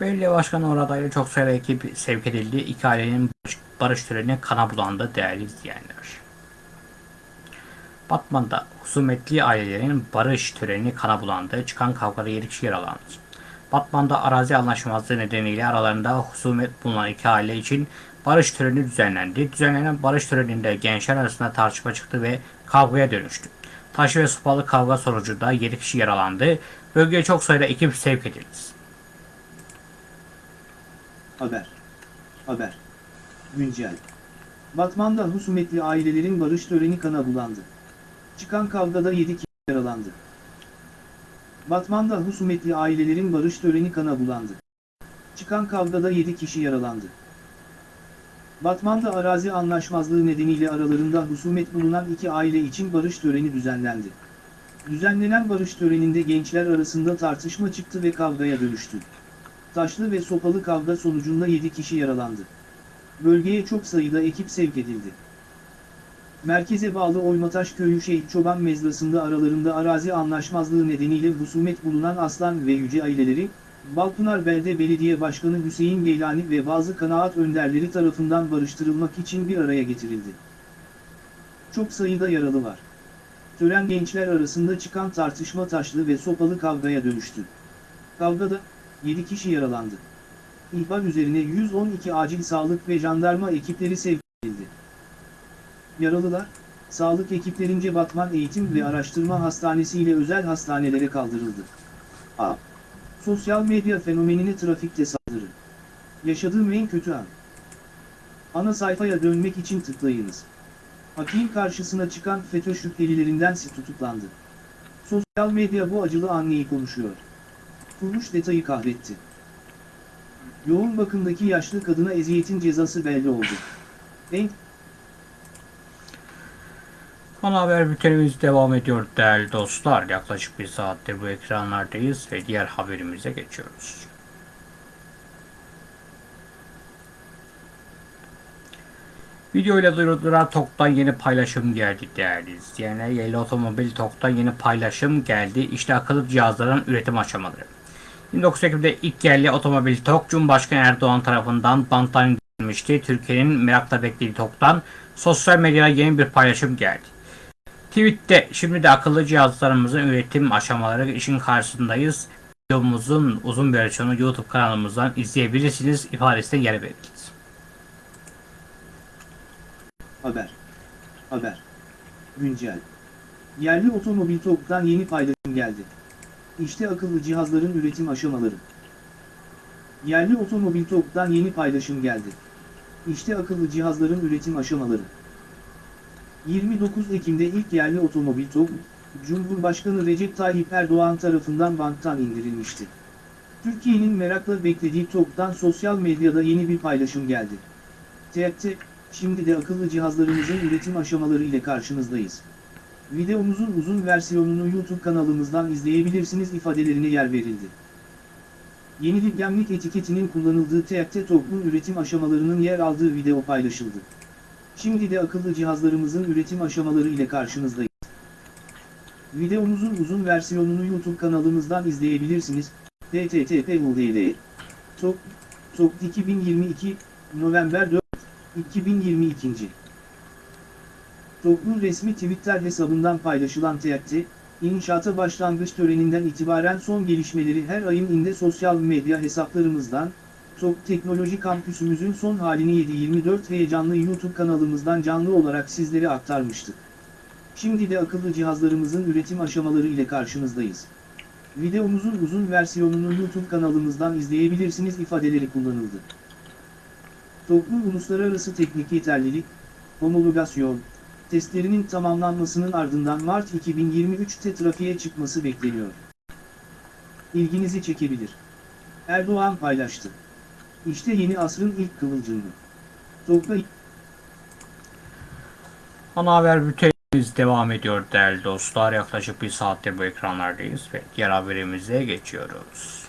Belediye Başkanı oradaydı. Çok sayıda ekip sevk edildi. İki ailenin barış, barış töreni kana bulandı değerli izleyenler. Batman'da husumetli ailelerin barış töreni kana bulandı. Çıkan kavgada 7 kişi yaralandı. Batman'da arazi anlaşmazlığı nedeniyle aralarında husumet bulunan iki aile için barış töreni düzenlendi. Düzenlenen barış töreninde gençler arasında tartışma çıktı ve kavgaya dönüştü. Taş ve sopalı kavga sonucunda 7 kişi yaralandı. Bölgeye çok sayıda ekip sevk edildi. Haber. Haber. Güncel. Batman'da husumetli ailelerin barış töreni kana bulandı. Çıkan kavgada 7 kişi yaralandı. Batman'da husumetli ailelerin barış töreni kana bulandı. Çıkan kavgada 7 kişi yaralandı. Batman'da arazi anlaşmazlığı nedeniyle aralarında husumet bulunan iki aile için barış töreni düzenlendi. Düzenlenen barış töreninde gençler arasında tartışma çıktı ve kavgaya dönüştü. Taşlı ve sopalı kavga sonucunda 7 kişi yaralandı. Bölgeye çok sayıda ekip sevk edildi. Merkeze bağlı Oymataş Köyü Şehit Çoban Mezrası'nda aralarında arazi anlaşmazlığı nedeniyle husumet bulunan Aslan ve Yüce aileleri, Balpınar Belde Belediye Başkanı Hüseyin Geylani ve bazı kanaat önderleri tarafından barıştırılmak için bir araya getirildi. Çok sayıda yaralı var. Tören gençler arasında çıkan tartışma taşlı ve sopalı kavgaya dönüştü. Kavgada, 7 kişi yaralandı. İhbar üzerine 112 acil sağlık ve jandarma ekipleri sevk edildi. Yaralılar, sağlık ekiplerince Batman Eğitim ve Araştırma Hastanesi ile özel hastanelere kaldırıldı. A. Sosyal medya fenomenine trafikte saldırı. Yaşadığım en kötü an. Ana sayfaya dönmek için tıklayınız. Hakim karşısına çıkan FETÖ şüphelilerindensi tutuklandı. Sosyal medya bu acılı anneyi konuşuyor. Kuruluş detayı kahretti. Yoğun bakımdaki yaşlı kadına eziyetin cezası belli oldu. En Ana haber bültenimiz devam ediyor değerli dostlar. Yaklaşık bir saattir bu ekranlardayız ve diğer haberimize geçiyoruz. Video ile duyurulan TOK'tan yeni paylaşım geldi değerli izleyenler. Yerli otomobil TOK'tan yeni paylaşım geldi. İşte akıllı cihazların üretim aşamaları. 29 Ekim'de ilk yerli otomobil TOK Cumhurbaşkanı Erdoğan tarafından banttan indirilmişti. Türkiye'nin merakla beklediği TOK'tan sosyal medyada yeni bir paylaşım geldi. Tweet'te şimdi de akıllı cihazlarımızın üretim aşamaları işin karşısındayız. Videomuzun uzun versiyonu YouTube kanalımızdan izleyebilirsiniz ifadesine yer verildi. haber. Haber. Güncel. Yerli otomobil TOG'dan yeni paylaşım geldi. İşte akıllı cihazların üretim aşamaları. Yerli otomobil TOG'dan yeni paylaşım geldi. İşte akıllı cihazların üretim aşamaları. 29 Ekim'de ilk yerli otomobil TOG, Cumhurbaşkanı Recep Tayyip Erdoğan tarafından banttan indirilmişti. Türkiye'nin merakla beklediği TOG'dan sosyal medyada yeni bir paylaşım geldi. TEP'te, şimdi de akıllı cihazlarımızın üretim aşamaları ile karşınızdayız. Videomuzun uzun versiyonunu YouTube kanalımızdan izleyebilirsiniz ifadelerine yer verildi. Yenilik gemlik etiketinin kullanıldığı TEP'te TOG'un üretim aşamalarının yer aldığı video paylaşıldı. Şimdi de akıllı cihazlarımızın üretim aşamaları ile karşınızdayız. Videomuzun uzun versiyonunu YouTube kanalımızdan izleyebilirsiniz. http Tok, Tok 2022, November 4, 2022. Tok'un resmi Twitter hesabından paylaşılan TEP'te, inşaata başlangıç töreninden itibaren son gelişmeleri her ayın inde sosyal medya hesaplarımızdan, Tok Teknoloji Kampüsümüzün son halini 7-24 heyecanlı YouTube kanalımızdan canlı olarak sizlere aktarmıştık. Şimdi de akıllı cihazlarımızın üretim aşamaları ile karşınızdayız. Videomuzun uzun versiyonunu YouTube kanalımızdan izleyebilirsiniz ifadeleri kullanıldı. TOG'un uluslararası teknik yeterlilik, homologasyon, testlerinin tamamlanmasının ardından Mart 2023'te trafiğe çıkması bekleniyor. İlginizi çekebilir. Erdoğan paylaştı. İşte yeni asrın ilk kıvılcımı. TOG'da Ana haber bültenimiz devam ediyor değerli dostlar. Yaklaşık bir saattir bu ekranlardayız ve diğer haberimize geçiyoruz.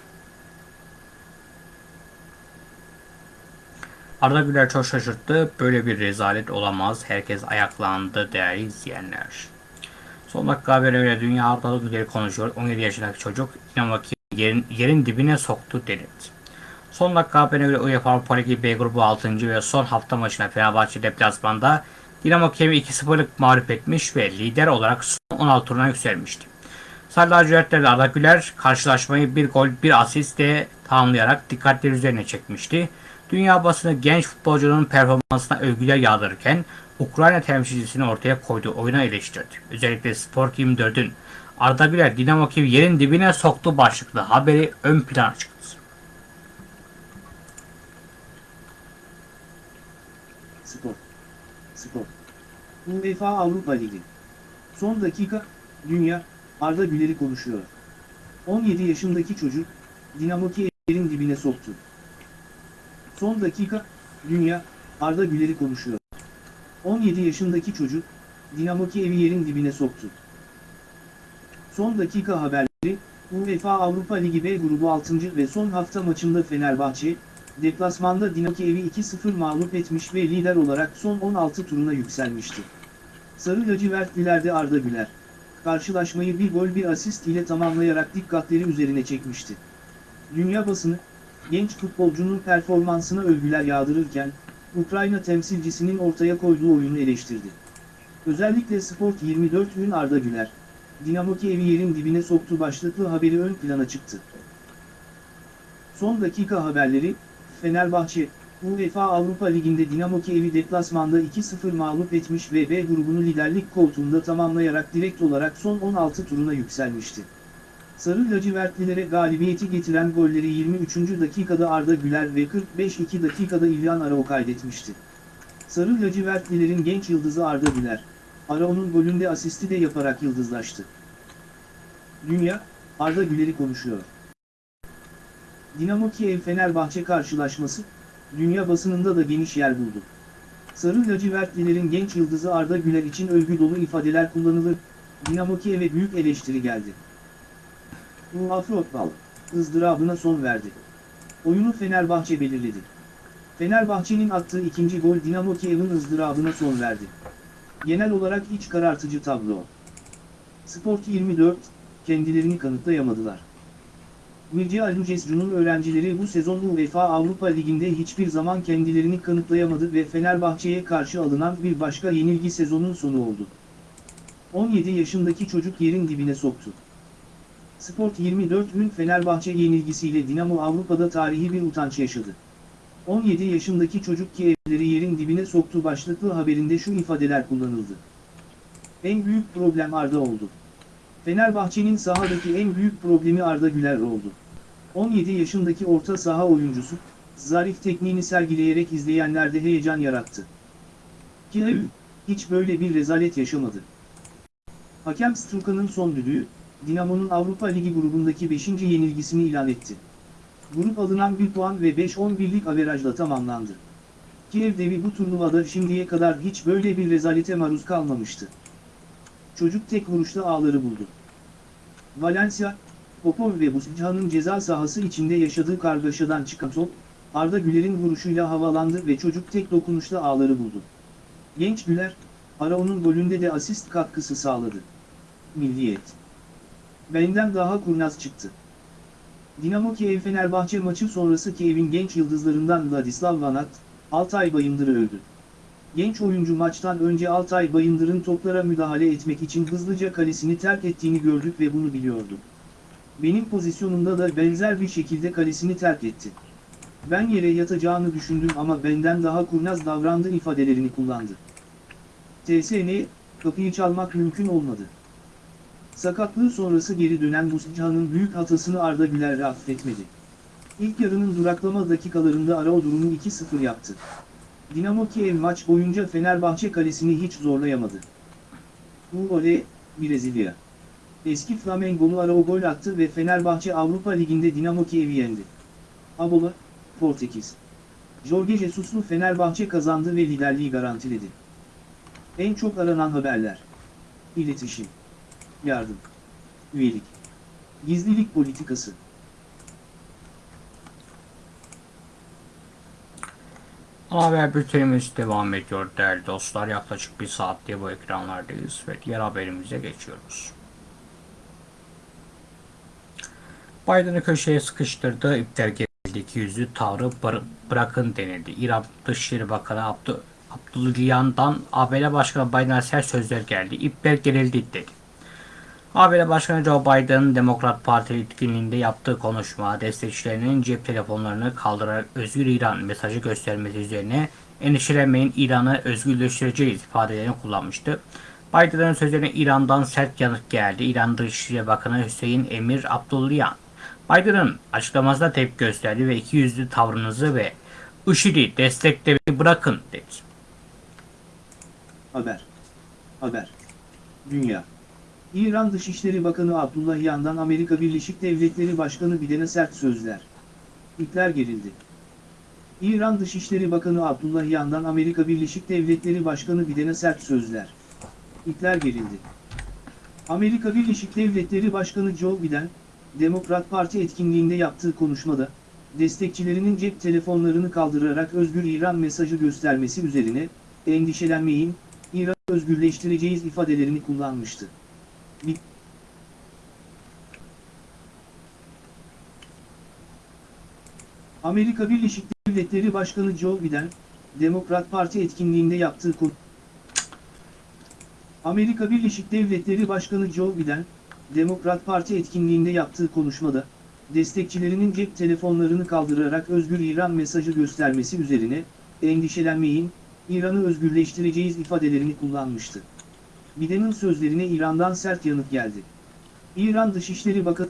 Arda Güler çok şaşırttı. Böyle bir rezalet olamaz. Herkes ayaklandı değerli izleyenler. Son dakika haberi öyle dünya Arda Güler'i konuşuyor. 17 yaşındaki çocuk Kiev'i yerin, yerin dibine soktu denildi. Son dakika haberine göre UEFA Avrupa Ligi B grubu 6. ve son hafta maçına Fenerbahçe deplasmanda Dinamo Kiev'i 2-0'lık mağlup etmiş ve lider olarak son 16 turuna yükselmişti. Sarı lacivertlerle Arda Güler karşılaşmayı bir gol bir asistle tamamlayarak dikkatleri üzerine çekmişti. Dünya basını genç futbolcunun performansına övgüler yağdırırken Ukrayna temsilcisini ortaya koyduğu oyuna eleştirdi. Özellikle Sport 24'ün Arda Güler Dinamo Kiev yerin dibine soktu başlıklı haberi ön plana çıktı. Spor. Spor. UEFA Avrupa Ligi. Son dakika, Dünya, Arda Güler'i konuşuyor. 17 yaşındaki çocuk, Dinamo Kiev'in dibine soktu. Son dakika, Dünya, Arda Güler'i konuşuyor. 17 yaşındaki çocuk, Dinamo Kiev'i yerin dibine soktu. Son dakika haberleri, UEFA Avrupa Ligi B grubu 6. ve son hafta maçında Fenerbahçe, deplasmanda Dinamo Kiev'i 2-0 mağlup etmiş ve lider olarak son 16 turuna yükselmişti. Sarı lacivertlilerde Arda Güler, karşılaşmayı bir gol bir asist ile tamamlayarak dikkatleri üzerine çekmişti. Dünya basını, genç futbolcunun performansına övgüler yağdırırken, Ukrayna temsilcisinin ortaya koyduğu oyunu eleştirdi. Özellikle Sport 24'ün Arda Güler, Dinamo Kiev'i yerin dibine soktu başlıklı haberi ön plana çıktı. Son dakika haberleri, Fenerbahçe, UEFA Avrupa Ligi'nde Dinamo Kiev'i deplasmanda 2-0 mağlup etmiş ve B grubunu liderlik koltuğunda tamamlayarak direkt olarak son 16 turuna yükselmişti. Sarı lacivertlilere galibiyeti getiren golleri 23. dakikada Arda Güler ve 45-2 dakikada İlyan Arao kaydetmişti. Sarı lacivertlilerin genç yıldızı Arda Güler, Arao'nun golünde asisti de yaparak yıldızlaştı. Dünya, Arda Güler'i konuşuyor. Dinamo Kiev-Fenerbahçe karşılaşması, dünya basınında da geniş yer buldu. Sarı lacivertlilerin genç yıldızı Arda Güler için övgü dolu ifadeler kullanılır, Dinamo Kiev'e büyük eleştiri geldi. Afrotbal, ızdırabına son verdi. Oyunu Fenerbahçe belirledi. Fenerbahçe'nin attığı ikinci gol Dinamo Kiev'in ızdırabına son verdi. Genel olarak iç karartıcı tablo. Sport 24, kendilerini kanıtlayamadılar. Mircea Lucescu'nun öğrencileri bu sezon UEFA Avrupa Ligi'nde hiçbir zaman kendilerini kanıtlayamadı ve Fenerbahçe'ye karşı alınan bir başka yenilgi sezonun sonu oldu. 17 yaşındaki çocuk yerin dibine soktu. Sport 24'ün Fenerbahçe yenilgisiyle Dinamo Avrupa'da tarihi bir utanç yaşadı. 17 yaşındaki çocuk ki evleri yerin dibine soktu başlıklı haberinde şu ifadeler kullanıldı. En büyük problem Arda oldu. Fenerbahçe'nin sahadaki en büyük problemi Arda Güler oldu. 17 yaşındaki orta saha oyuncusu, zarif tekniğini sergileyerek izleyenlerde heyecan yarattı. Kiev, hiç böyle bir rezalet yaşamadı. Hakem Struka'nın son düdüğü, Dinamo'nun Avrupa Ligi grubundaki 5. yenilgisini ilan etti. Grup alınan 1 puan ve 5-11'lik averajla tamamlandı. Kiev devi bu turnuvada şimdiye kadar hiç böyle bir rezalete maruz kalmamıştı. Çocuk tek vuruşta ağları buldu. Valencia, Popov ve Buscan'ın ceza sahası içinde yaşadığı kargaşadan çıkan top, Arda Güler'in vuruşuyla havalandı ve çocuk tek dokunuşta ağları buldu. Genç Güler, Arao'nun golünde de asist katkısı sağladı. Milliyet. Benden daha kurnaz çıktı. Dinamo Kiev Fenerbahçe maçı sonrası Kiev'in genç yıldızlarından Vladislav Vanat, Altay Bayındır'ı övdü. Genç oyuncu maçtan önce Altay Bayındır'ın toplara müdahale etmek için hızlıca kalesini terk ettiğini gördük ve bunu biliyorduk. Benim pozisyonumda da benzer bir şekilde kalesini terk etti. Ben yere yatacağını düşündüm ama benden daha kurnaz davrandı ifadelerini kullandı. TSN, kapıyı çalmak mümkün olmadı. Sakatlığı sonrası geri dönen Buscan'ın büyük hatasını Arda Güler affetmedi. İlk yarının duraklama dakikalarında Arao durumu 2-0 yaptı. Dinamo Kiev maç boyunca Fenerbahçe kalesini hiç zorlayamadı. Uole, Brezilya. Eski Flamengo'lu Arao gol attı ve Fenerbahçe Avrupa Ligi'nde Dinamo Kiev'i yendi. Abola, Portekiz. Jorge Jesus'lu Fenerbahçe kazandı ve liderliği garantiledi. En çok aranan haberler. İletişim. Yardım. Üyelik. Gizlilik politikası. Haber bültenimiz devam ediyor değerli dostlar. Yaklaşık bir saattir bu ekranlardayız ve diğer haberimize geçiyoruz. Biden'ı köşeye sıkıştırdı. İpler gerildi. yüzü tavrı bır- bırakın denildi. İran Dışişleri Bakanı Abdü Abdülyan'dan ABD Başkanı Biden'a sert sözler geldi. İpler gerildi dedi. ABD Başkanı Joe Biden, Demokrat Parti etkinliğinde yaptığı konuşma, destekçilerinin cep telefonlarını kaldırarak özgür İran mesajı göstermesi üzerine endişelenmeyin İran'ı özgürleştireceğiz ifadelerini kullanmıştı. Biden'ın sözlerine İran'dan sert yanıt geldi. İran Dışişleri Bakanı Hüseyin Emir Abdullayan, Biden'ın açıklamasına tepki gösterdi ve iki yüzlü tavrınızı ve IŞİD'i desteklemeyi bırakın dedi. Haber. Haber. Dünya. İran Dışişleri Bakanı Abdullahiyan'dan Amerika Birleşik Devletleri Başkanı Biden'e sert sözler. İpler gerildi. İran Dışişleri Bakanı Abdullahiyan'dan Amerika Birleşik Devletleri Başkanı Biden'e sert sözler. İpler gerildi. Amerika Birleşik Devletleri Başkanı Joe Biden, Demokrat Parti etkinliğinde yaptığı konuşmada, destekçilerinin cep telefonlarını kaldırarak özgür İran mesajı göstermesi üzerine, endişelenmeyin, İran'ı özgürleştireceğiz ifadelerini kullanmıştı. Amerika Birleşik Devletleri Başkanı Joe Biden, Demokrat Parti etkinliğinde yaptığı konu... Amerika Birleşik Devletleri Başkanı Joe Biden, Demokrat Parti etkinliğinde yaptığı konuşmada, destekçilerinin cep telefonlarını kaldırarak özgür İran mesajı göstermesi üzerine, endişelenmeyin, İran'ı özgürleştireceğiz ifadelerini kullanmıştı. Biden'in sözlerine İran'dan sert yanıt geldi. İran Dışişleri Bakanı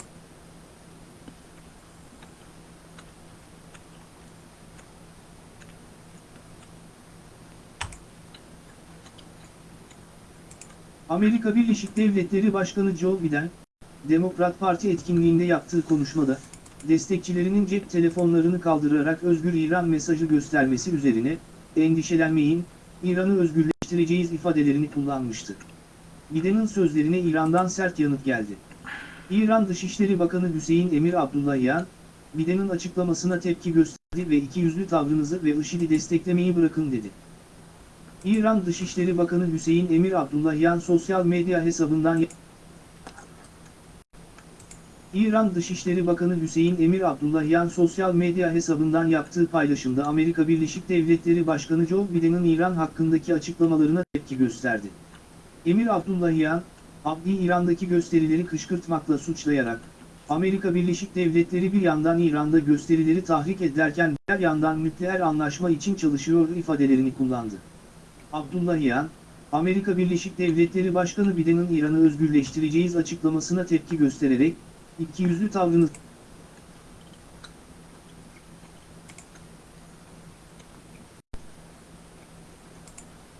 Amerika Birleşik Devletleri Başkanı Joe Biden, Demokrat Parti etkinliğinde yaptığı konuşmada, destekçilerinin cep telefonlarını kaldırarak özgür İran mesajı göstermesi üzerine, endişelenmeyin, İran'ı özgürleştireceğiz ifadelerini kullanmıştı. Biden'in sözlerine İran'dan sert yanıt geldi. İran Dışişleri Bakanı Hüseyin Emir Abdullahiyan, Biden'in açıklamasına tepki gösterdi ve ikiyüzlü tavrınızı ve IŞİD'i desteklemeyi bırakın dedi. İran Dışişleri Bakanı Hüseyin Emir Abdullahiyan sosyal medya hesabından İran Dışişleri Bakanı Hüseyin Emir Abdullahiyan sosyal medya hesabından yaptığı paylaşımda Amerika Birleşik Devletleri Başkanı Joe Biden'in İran hakkındaki açıklamalarına tepki gösterdi. Emir Abdullahiyan, Abdi İran'daki gösterileri kışkırtmakla suçlayarak, Amerika Birleşik Devletleri bir yandan İran'da gösterileri tahrik ederken diğer yandan nükleer anlaşma için çalışıyor ifadelerini kullandı. Abdullahiyan, Amerika Birleşik Devletleri Başkanı Biden'in İran'ı özgürleştireceğiz açıklamasına tepki göstererek, ikiyüzlü tavrını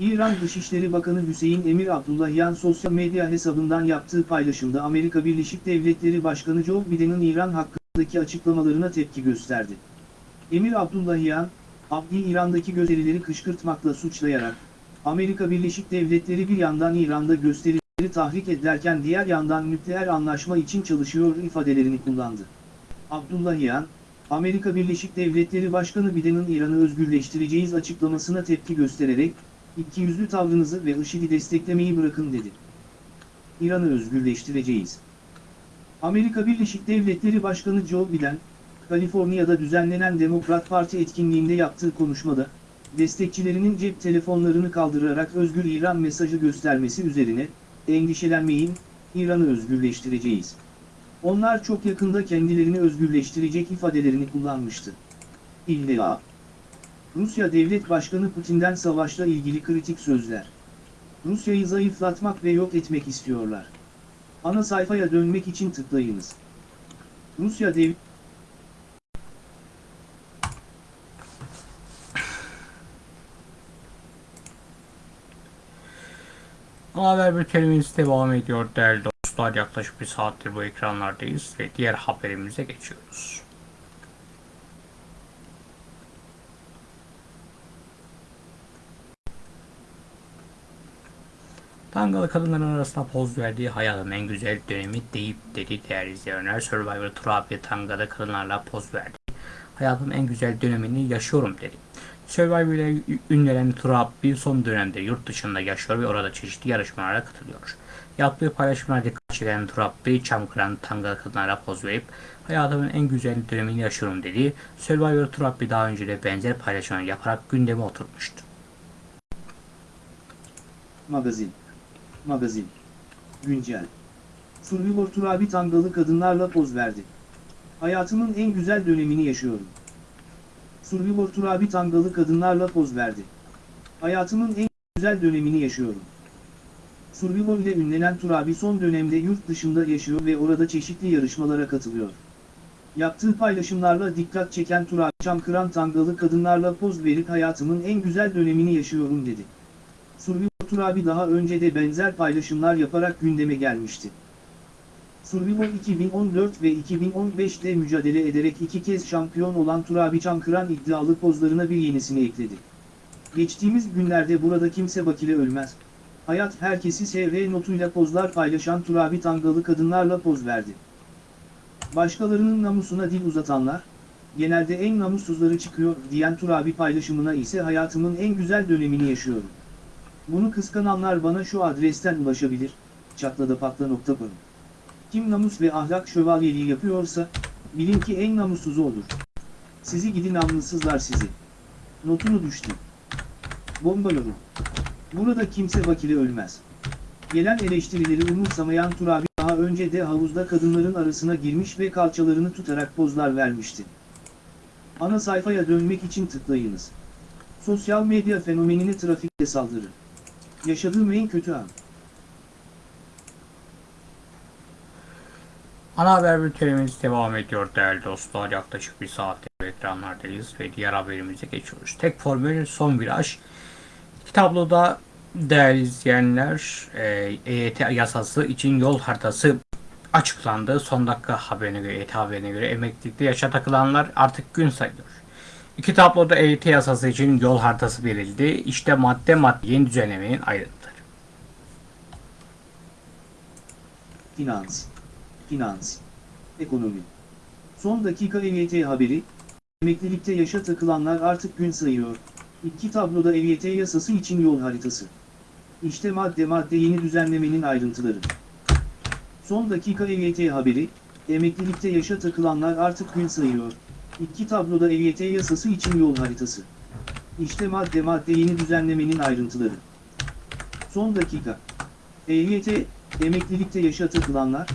İran Dışişleri Bakanı Hüseyin Emir Abdullahian sosyal medya hesabından yaptığı paylaşımda Amerika Birleşik Devletleri Başkanı Joe Biden'ın İran hakkındaki açıklamalarına tepki gösterdi. Emir Abdullahian, Abdi İran'daki gösterileri kışkırtmakla suçlayarak, Amerika Birleşik Devletleri bir yandan İran'da gösterileri tahrik ederken diğer yandan nükleer anlaşma için çalışıyor ifadelerini kullandı. Abdullahian, Amerika Birleşik Devletleri Başkanı Biden'ın İran'ı özgürleştireceğiz açıklamasına tepki göstererek, ikiyüzlü tavrınızı ve IŞİD'i desteklemeyi bırakın dedi. İran'ı özgürleştireceğiz. Amerika Birleşik Devletleri Başkanı Joe Biden, Kaliforniya'da düzenlenen Demokrat Parti etkinliğinde yaptığı konuşmada, destekçilerinin cep telefonlarını kaldırarak Özgür İran mesajı göstermesi üzerine, endişelenmeyin, İran'ı özgürleştireceğiz. Onlar çok yakında kendilerini özgürleştirecek ifadelerini kullanmıştı. İlla. Rusya Devlet Başkanı Putin'den savaşla ilgili kritik sözler. Rusya'yı zayıflatmak ve yok etmek istiyorlar. Ana sayfaya dönmek için tıklayınız. Rusya Dev Haber bültenimiz devam ediyor değerli dostlar. Yaklaşık bir saattir bu ekranlardayız ve diğer haberimize geçiyoruz. Tangalı kadınların arasında poz verdiği hayatın en güzel dönemi deyip dedi değerli izleyenler. Survivor Tur abi Tangalı kadınlarla poz verdi. Hayatın en güzel dönemini yaşıyorum dedi. Survivor ile ünlenen Turabbi son dönemde yurt dışında yaşıyor ve orada çeşitli yarışmalara katılıyor. Yaptığı paylaşımlara dikkat çeken Turabbi, Çamkıran Tangalı kadınlara poz verip hayatımın en güzel dönemini yaşıyorum dedi. Survivor Turabbi daha önce de benzer paylaşımlar yaparak gündeme oturmuştu. Magazin. Magazin. Güncel. Survivor Turabi Tangalı kadınlarla poz verdi. Hayatımın en güzel dönemini yaşıyorum. Survivor Turabi Tangalı kadınlarla poz verdi. Hayatımın en güzel dönemini yaşıyorum. Survivor ile ünlenen Turabi son dönemde yurt dışında yaşıyor ve orada çeşitli yarışmalara katılıyor. Yaptığı paylaşımlarla dikkat çeken Turabi Çamkıran Tangalı kadınlarla poz verip hayatımın en güzel dönemini yaşıyorum dedi. Survivor Turabi daha önce de benzer paylaşımlar yaparak gündeme gelmişti. Survivor 2014 ve 2015'te mücadele ederek iki kez şampiyon olan Turabi Çankıran iddialı pozlarına bir yenisini ekledi. Geçtiğimiz günlerde burada kimse bakile ölmez. Hayat herkesi sevre notuyla pozlar paylaşan Turabi Tangalı kadınlarla poz verdi. Başkalarının namusuna dil uzatanlar, genelde en namussuzları çıkıyor diyen Turabi paylaşımına ise hayatımın en güzel dönemini yaşıyorum. Bunu kıskananlar bana şu adresten ulaşabilir, çatladapatla.com. Kim namus ve ahlak şövalyeliği yapıyorsa, bilin ki en namussuzu olur. Sizi gidi namussuzlar sizi. Notunu düştü. Bomba yorum. Burada kimse vakile ölmez. Gelen eleştirileri umursamayan Turabi daha önce de havuzda kadınların arasına girmiş ve kalçalarını tutarak pozlar vermişti. Ana sayfaya dönmek için tıklayınız. Sosyal medya fenomenine trafikte saldırı. Yaşadığım en kötü an. Ana haber bültenimiz devam ediyor değerli dostlar. Yaklaşık bir saattir ekranlardayız ve diğer haberimize geçiyoruz. Tek formül son viraj. İki tabloda değerli izleyenler e, EYT yasası için yol haritası açıklandı. Son dakika haberine göre, EYT haberine göre emeklilikte yaşa takılanlar artık gün sayılıyor. İki tabloda EYT yasası için yol haritası verildi. İşte madde madde yeni düzenlemenin ayrıntıları. Finans. Finans. Ekonomi. Son dakika EYT haberi. Emeklilikte yaşa takılanlar artık gün sayıyor. İki tabloda EYT yasası için yol haritası. İşte madde madde yeni düzenlemenin ayrıntıları. Son dakika EYT haberi. Emeklilikte yaşa takılanlar artık gün sayıyor. İki tabloda EYT yasası için yol haritası. İşte madde madde yeni düzenlemenin ayrıntıları. Son dakika. EYT, emeklilikte yaşa takılanlar,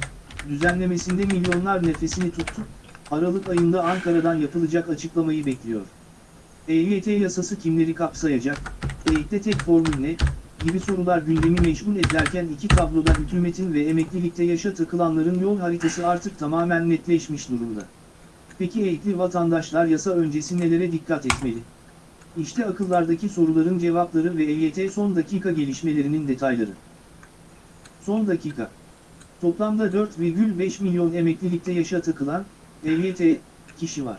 düzenlemesinde milyonlar nefesini tuttu, Aralık ayında Ankara'dan yapılacak açıklamayı bekliyor. EYT yasası kimleri kapsayacak, EYT'de tek formül ne, gibi sorular gündemi meşgul ederken iki tabloda hükümetin ve emeklilikte yaşa takılanların yol haritası artık tamamen netleşmiş durumda. Peki EYT'li vatandaşlar yasa öncesi nelere dikkat etmeli? İşte akıllardaki soruların cevapları ve EYT son dakika gelişmelerinin detayları. Son dakika. Toplamda 4,5 milyon emeklilikte yaşa takılan, EYT, kişi var.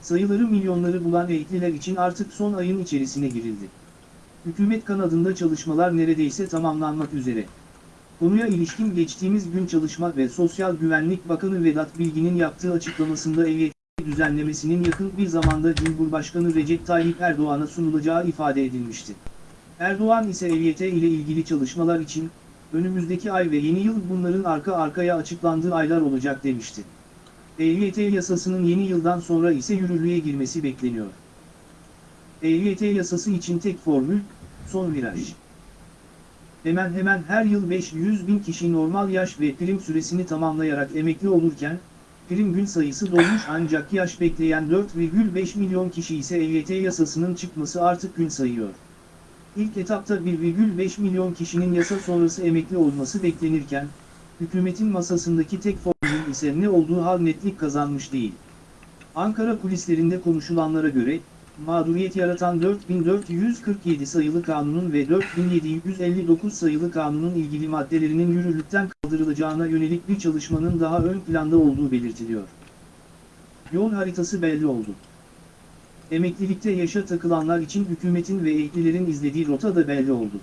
Sayıları milyonları bulan emekliler için artık son ayın içerisine girildi. Hükümet kanadında çalışmalar neredeyse tamamlanmak üzere. Konuya ilişkin geçtiğimiz gün Çalışma ve Sosyal Güvenlik Bakanı Vedat Bilgin'in yaptığı açıklamasında EYT düzenlemesinin yakın bir zamanda Cumhurbaşkanı Recep Tayyip Erdoğan'a sunulacağı ifade edilmişti. Erdoğan ise EYT ile ilgili çalışmalar için, önümüzdeki ay ve yeni yıl bunların arka arkaya açıklandığı aylar olacak demişti. EYT yasasının yeni yıldan sonra ise yürürlüğe girmesi bekleniyor. EYT yasası için tek formül, son viraj. Hemen hemen her yıl 500 bin kişi normal yaş ve prim süresini tamamlayarak emekli olurken, prim gün sayısı dolmuş ancak yaş bekleyen 4,5 milyon kişi ise EYT yasasının çıkması artık gün sayıyor. İlk etapta 1,5 milyon kişinin yasa sonrası emekli olması beklenirken, hükümetin masasındaki tek formülün ise ne olduğu hal netlik kazanmış değil. Ankara kulislerinde konuşulanlara göre, mağduriyet yaratan 4447 sayılı kanunun ve 4759 sayılı kanunun ilgili maddelerinin yürürlükten kaldırılacağına yönelik bir çalışmanın daha ön planda olduğu belirtiliyor. Yol haritası belli oldu. Emeklilikte yaşa takılanlar için hükümetin ve emeklilerin izlediği rota da belli oldu.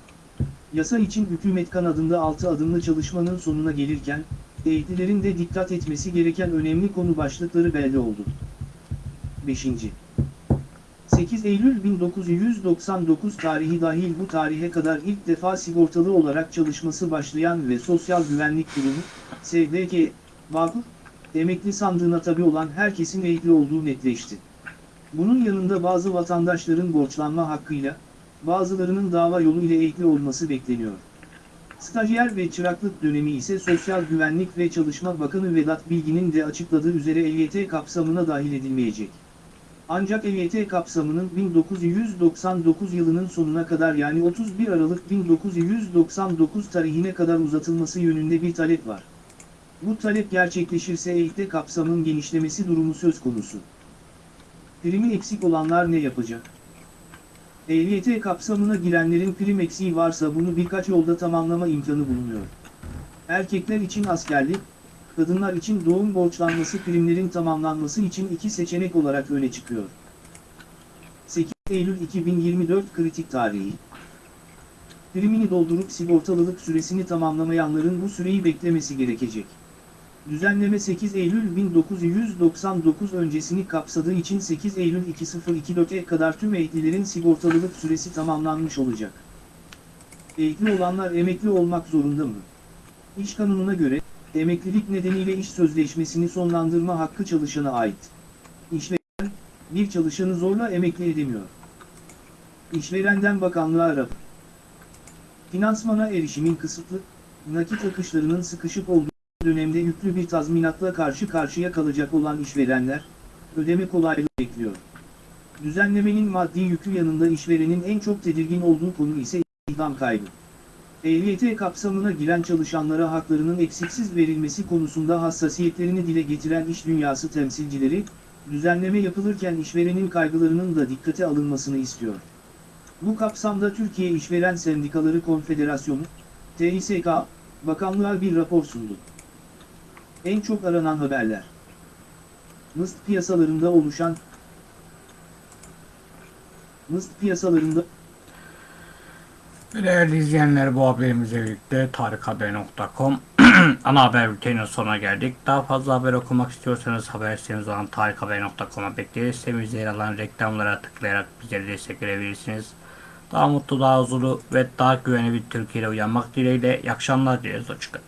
Yasa için hükümet kanadında 6 adımlı çalışmanın sonuna gelirken, emeklilerin de dikkat etmesi gereken önemli konu başlıkları belli oldu. 5. 8 Eylül 1999 tarihi dahil bu tarihe kadar ilk defa sigortalı olarak çalışması başlayan ve Sosyal Güvenlik Kurumu, SGK, Vakıf, emekli sandığına tabi olan herkesin emekli olduğu netleşti. Bunun yanında bazı vatandaşların borçlanma hakkıyla, bazılarının dava yolu ile emekli olması bekleniyor. Stajyer ve çıraklık dönemi ise Sosyal Güvenlik ve Çalışma Bakanı Vedat Bilgin'in de açıkladığı üzere EYT kapsamına dahil edilmeyecek. Ancak EYT kapsamının 1999 yılının sonuna kadar yani 31 Aralık 1999 tarihine kadar uzatılması yönünde bir talep var. Bu talep gerçekleşirse EYT kapsamının genişlemesi durumu söz konusu. Primi eksik olanlar ne yapacak? EYT kapsamına girenlerin prim eksiği varsa bunu birkaç yolda tamamlama imkanı bulunuyor. Erkekler için askerlik, kadınlar için doğum borçlanması primlerin tamamlanması için iki seçenek olarak öne çıkıyor. 8 Eylül 2024 kritik tarihi. Primini doldurup sigortalılık süresini tamamlamayanların bu süreyi beklemesi gerekecek. Düzenleme 8 Eylül 1999 öncesini kapsadığı için 8 Eylül 2024'e kadar tüm emeklilerin sigortalılık süresi tamamlanmış olacak. Emekli olanlar emekli olmak zorunda mı? İş kanununa göre, emeklilik nedeniyle iş sözleşmesini sonlandırma hakkı çalışana ait. İşveren, bir çalışanı zorla emekli edemiyor. İşverenden bakanlığa rapor. Finansmana erişimin kısıtlı, nakit akışlarının sıkışık olduğu dönemde yüklü bir tazminatla karşı karşıya kalacak olan işverenler, ödeme kolaylığı bekliyor. Düzenlemenin maddi yükü yanında işverenin en çok tedirgin olduğu konu ise istihdam kaybı. EYT kapsamına giren çalışanlara haklarının eksiksiz verilmesi konusunda hassasiyetlerini dile getiren iş dünyası temsilcileri, düzenleme yapılırken işverenin kaygılarının da dikkate alınmasını istiyor. Bu kapsamda Türkiye İşveren Sendikaları Konfederasyonu, TİSK, bakanlığa bir rapor sundu. En çok aranan haberler. Mıst piyasalarında oluşan Mıst piyasalarında Değerli izleyenler bu haberimizle birlikte tarikhaber.com ana haber bülteninin sonuna geldik. Daha fazla haber okumak istiyorsanız haber sitemiz olan tarikhaber.com'a bekleriz. Sitemizde yer alan reklamlara tıklayarak bizlere destek verebilirsiniz. Daha mutlu, daha huzurlu ve daha güvenli bir Türkiye uyanmak dileğiyle. İyi akşamlar dileriz. Hoşçakalın.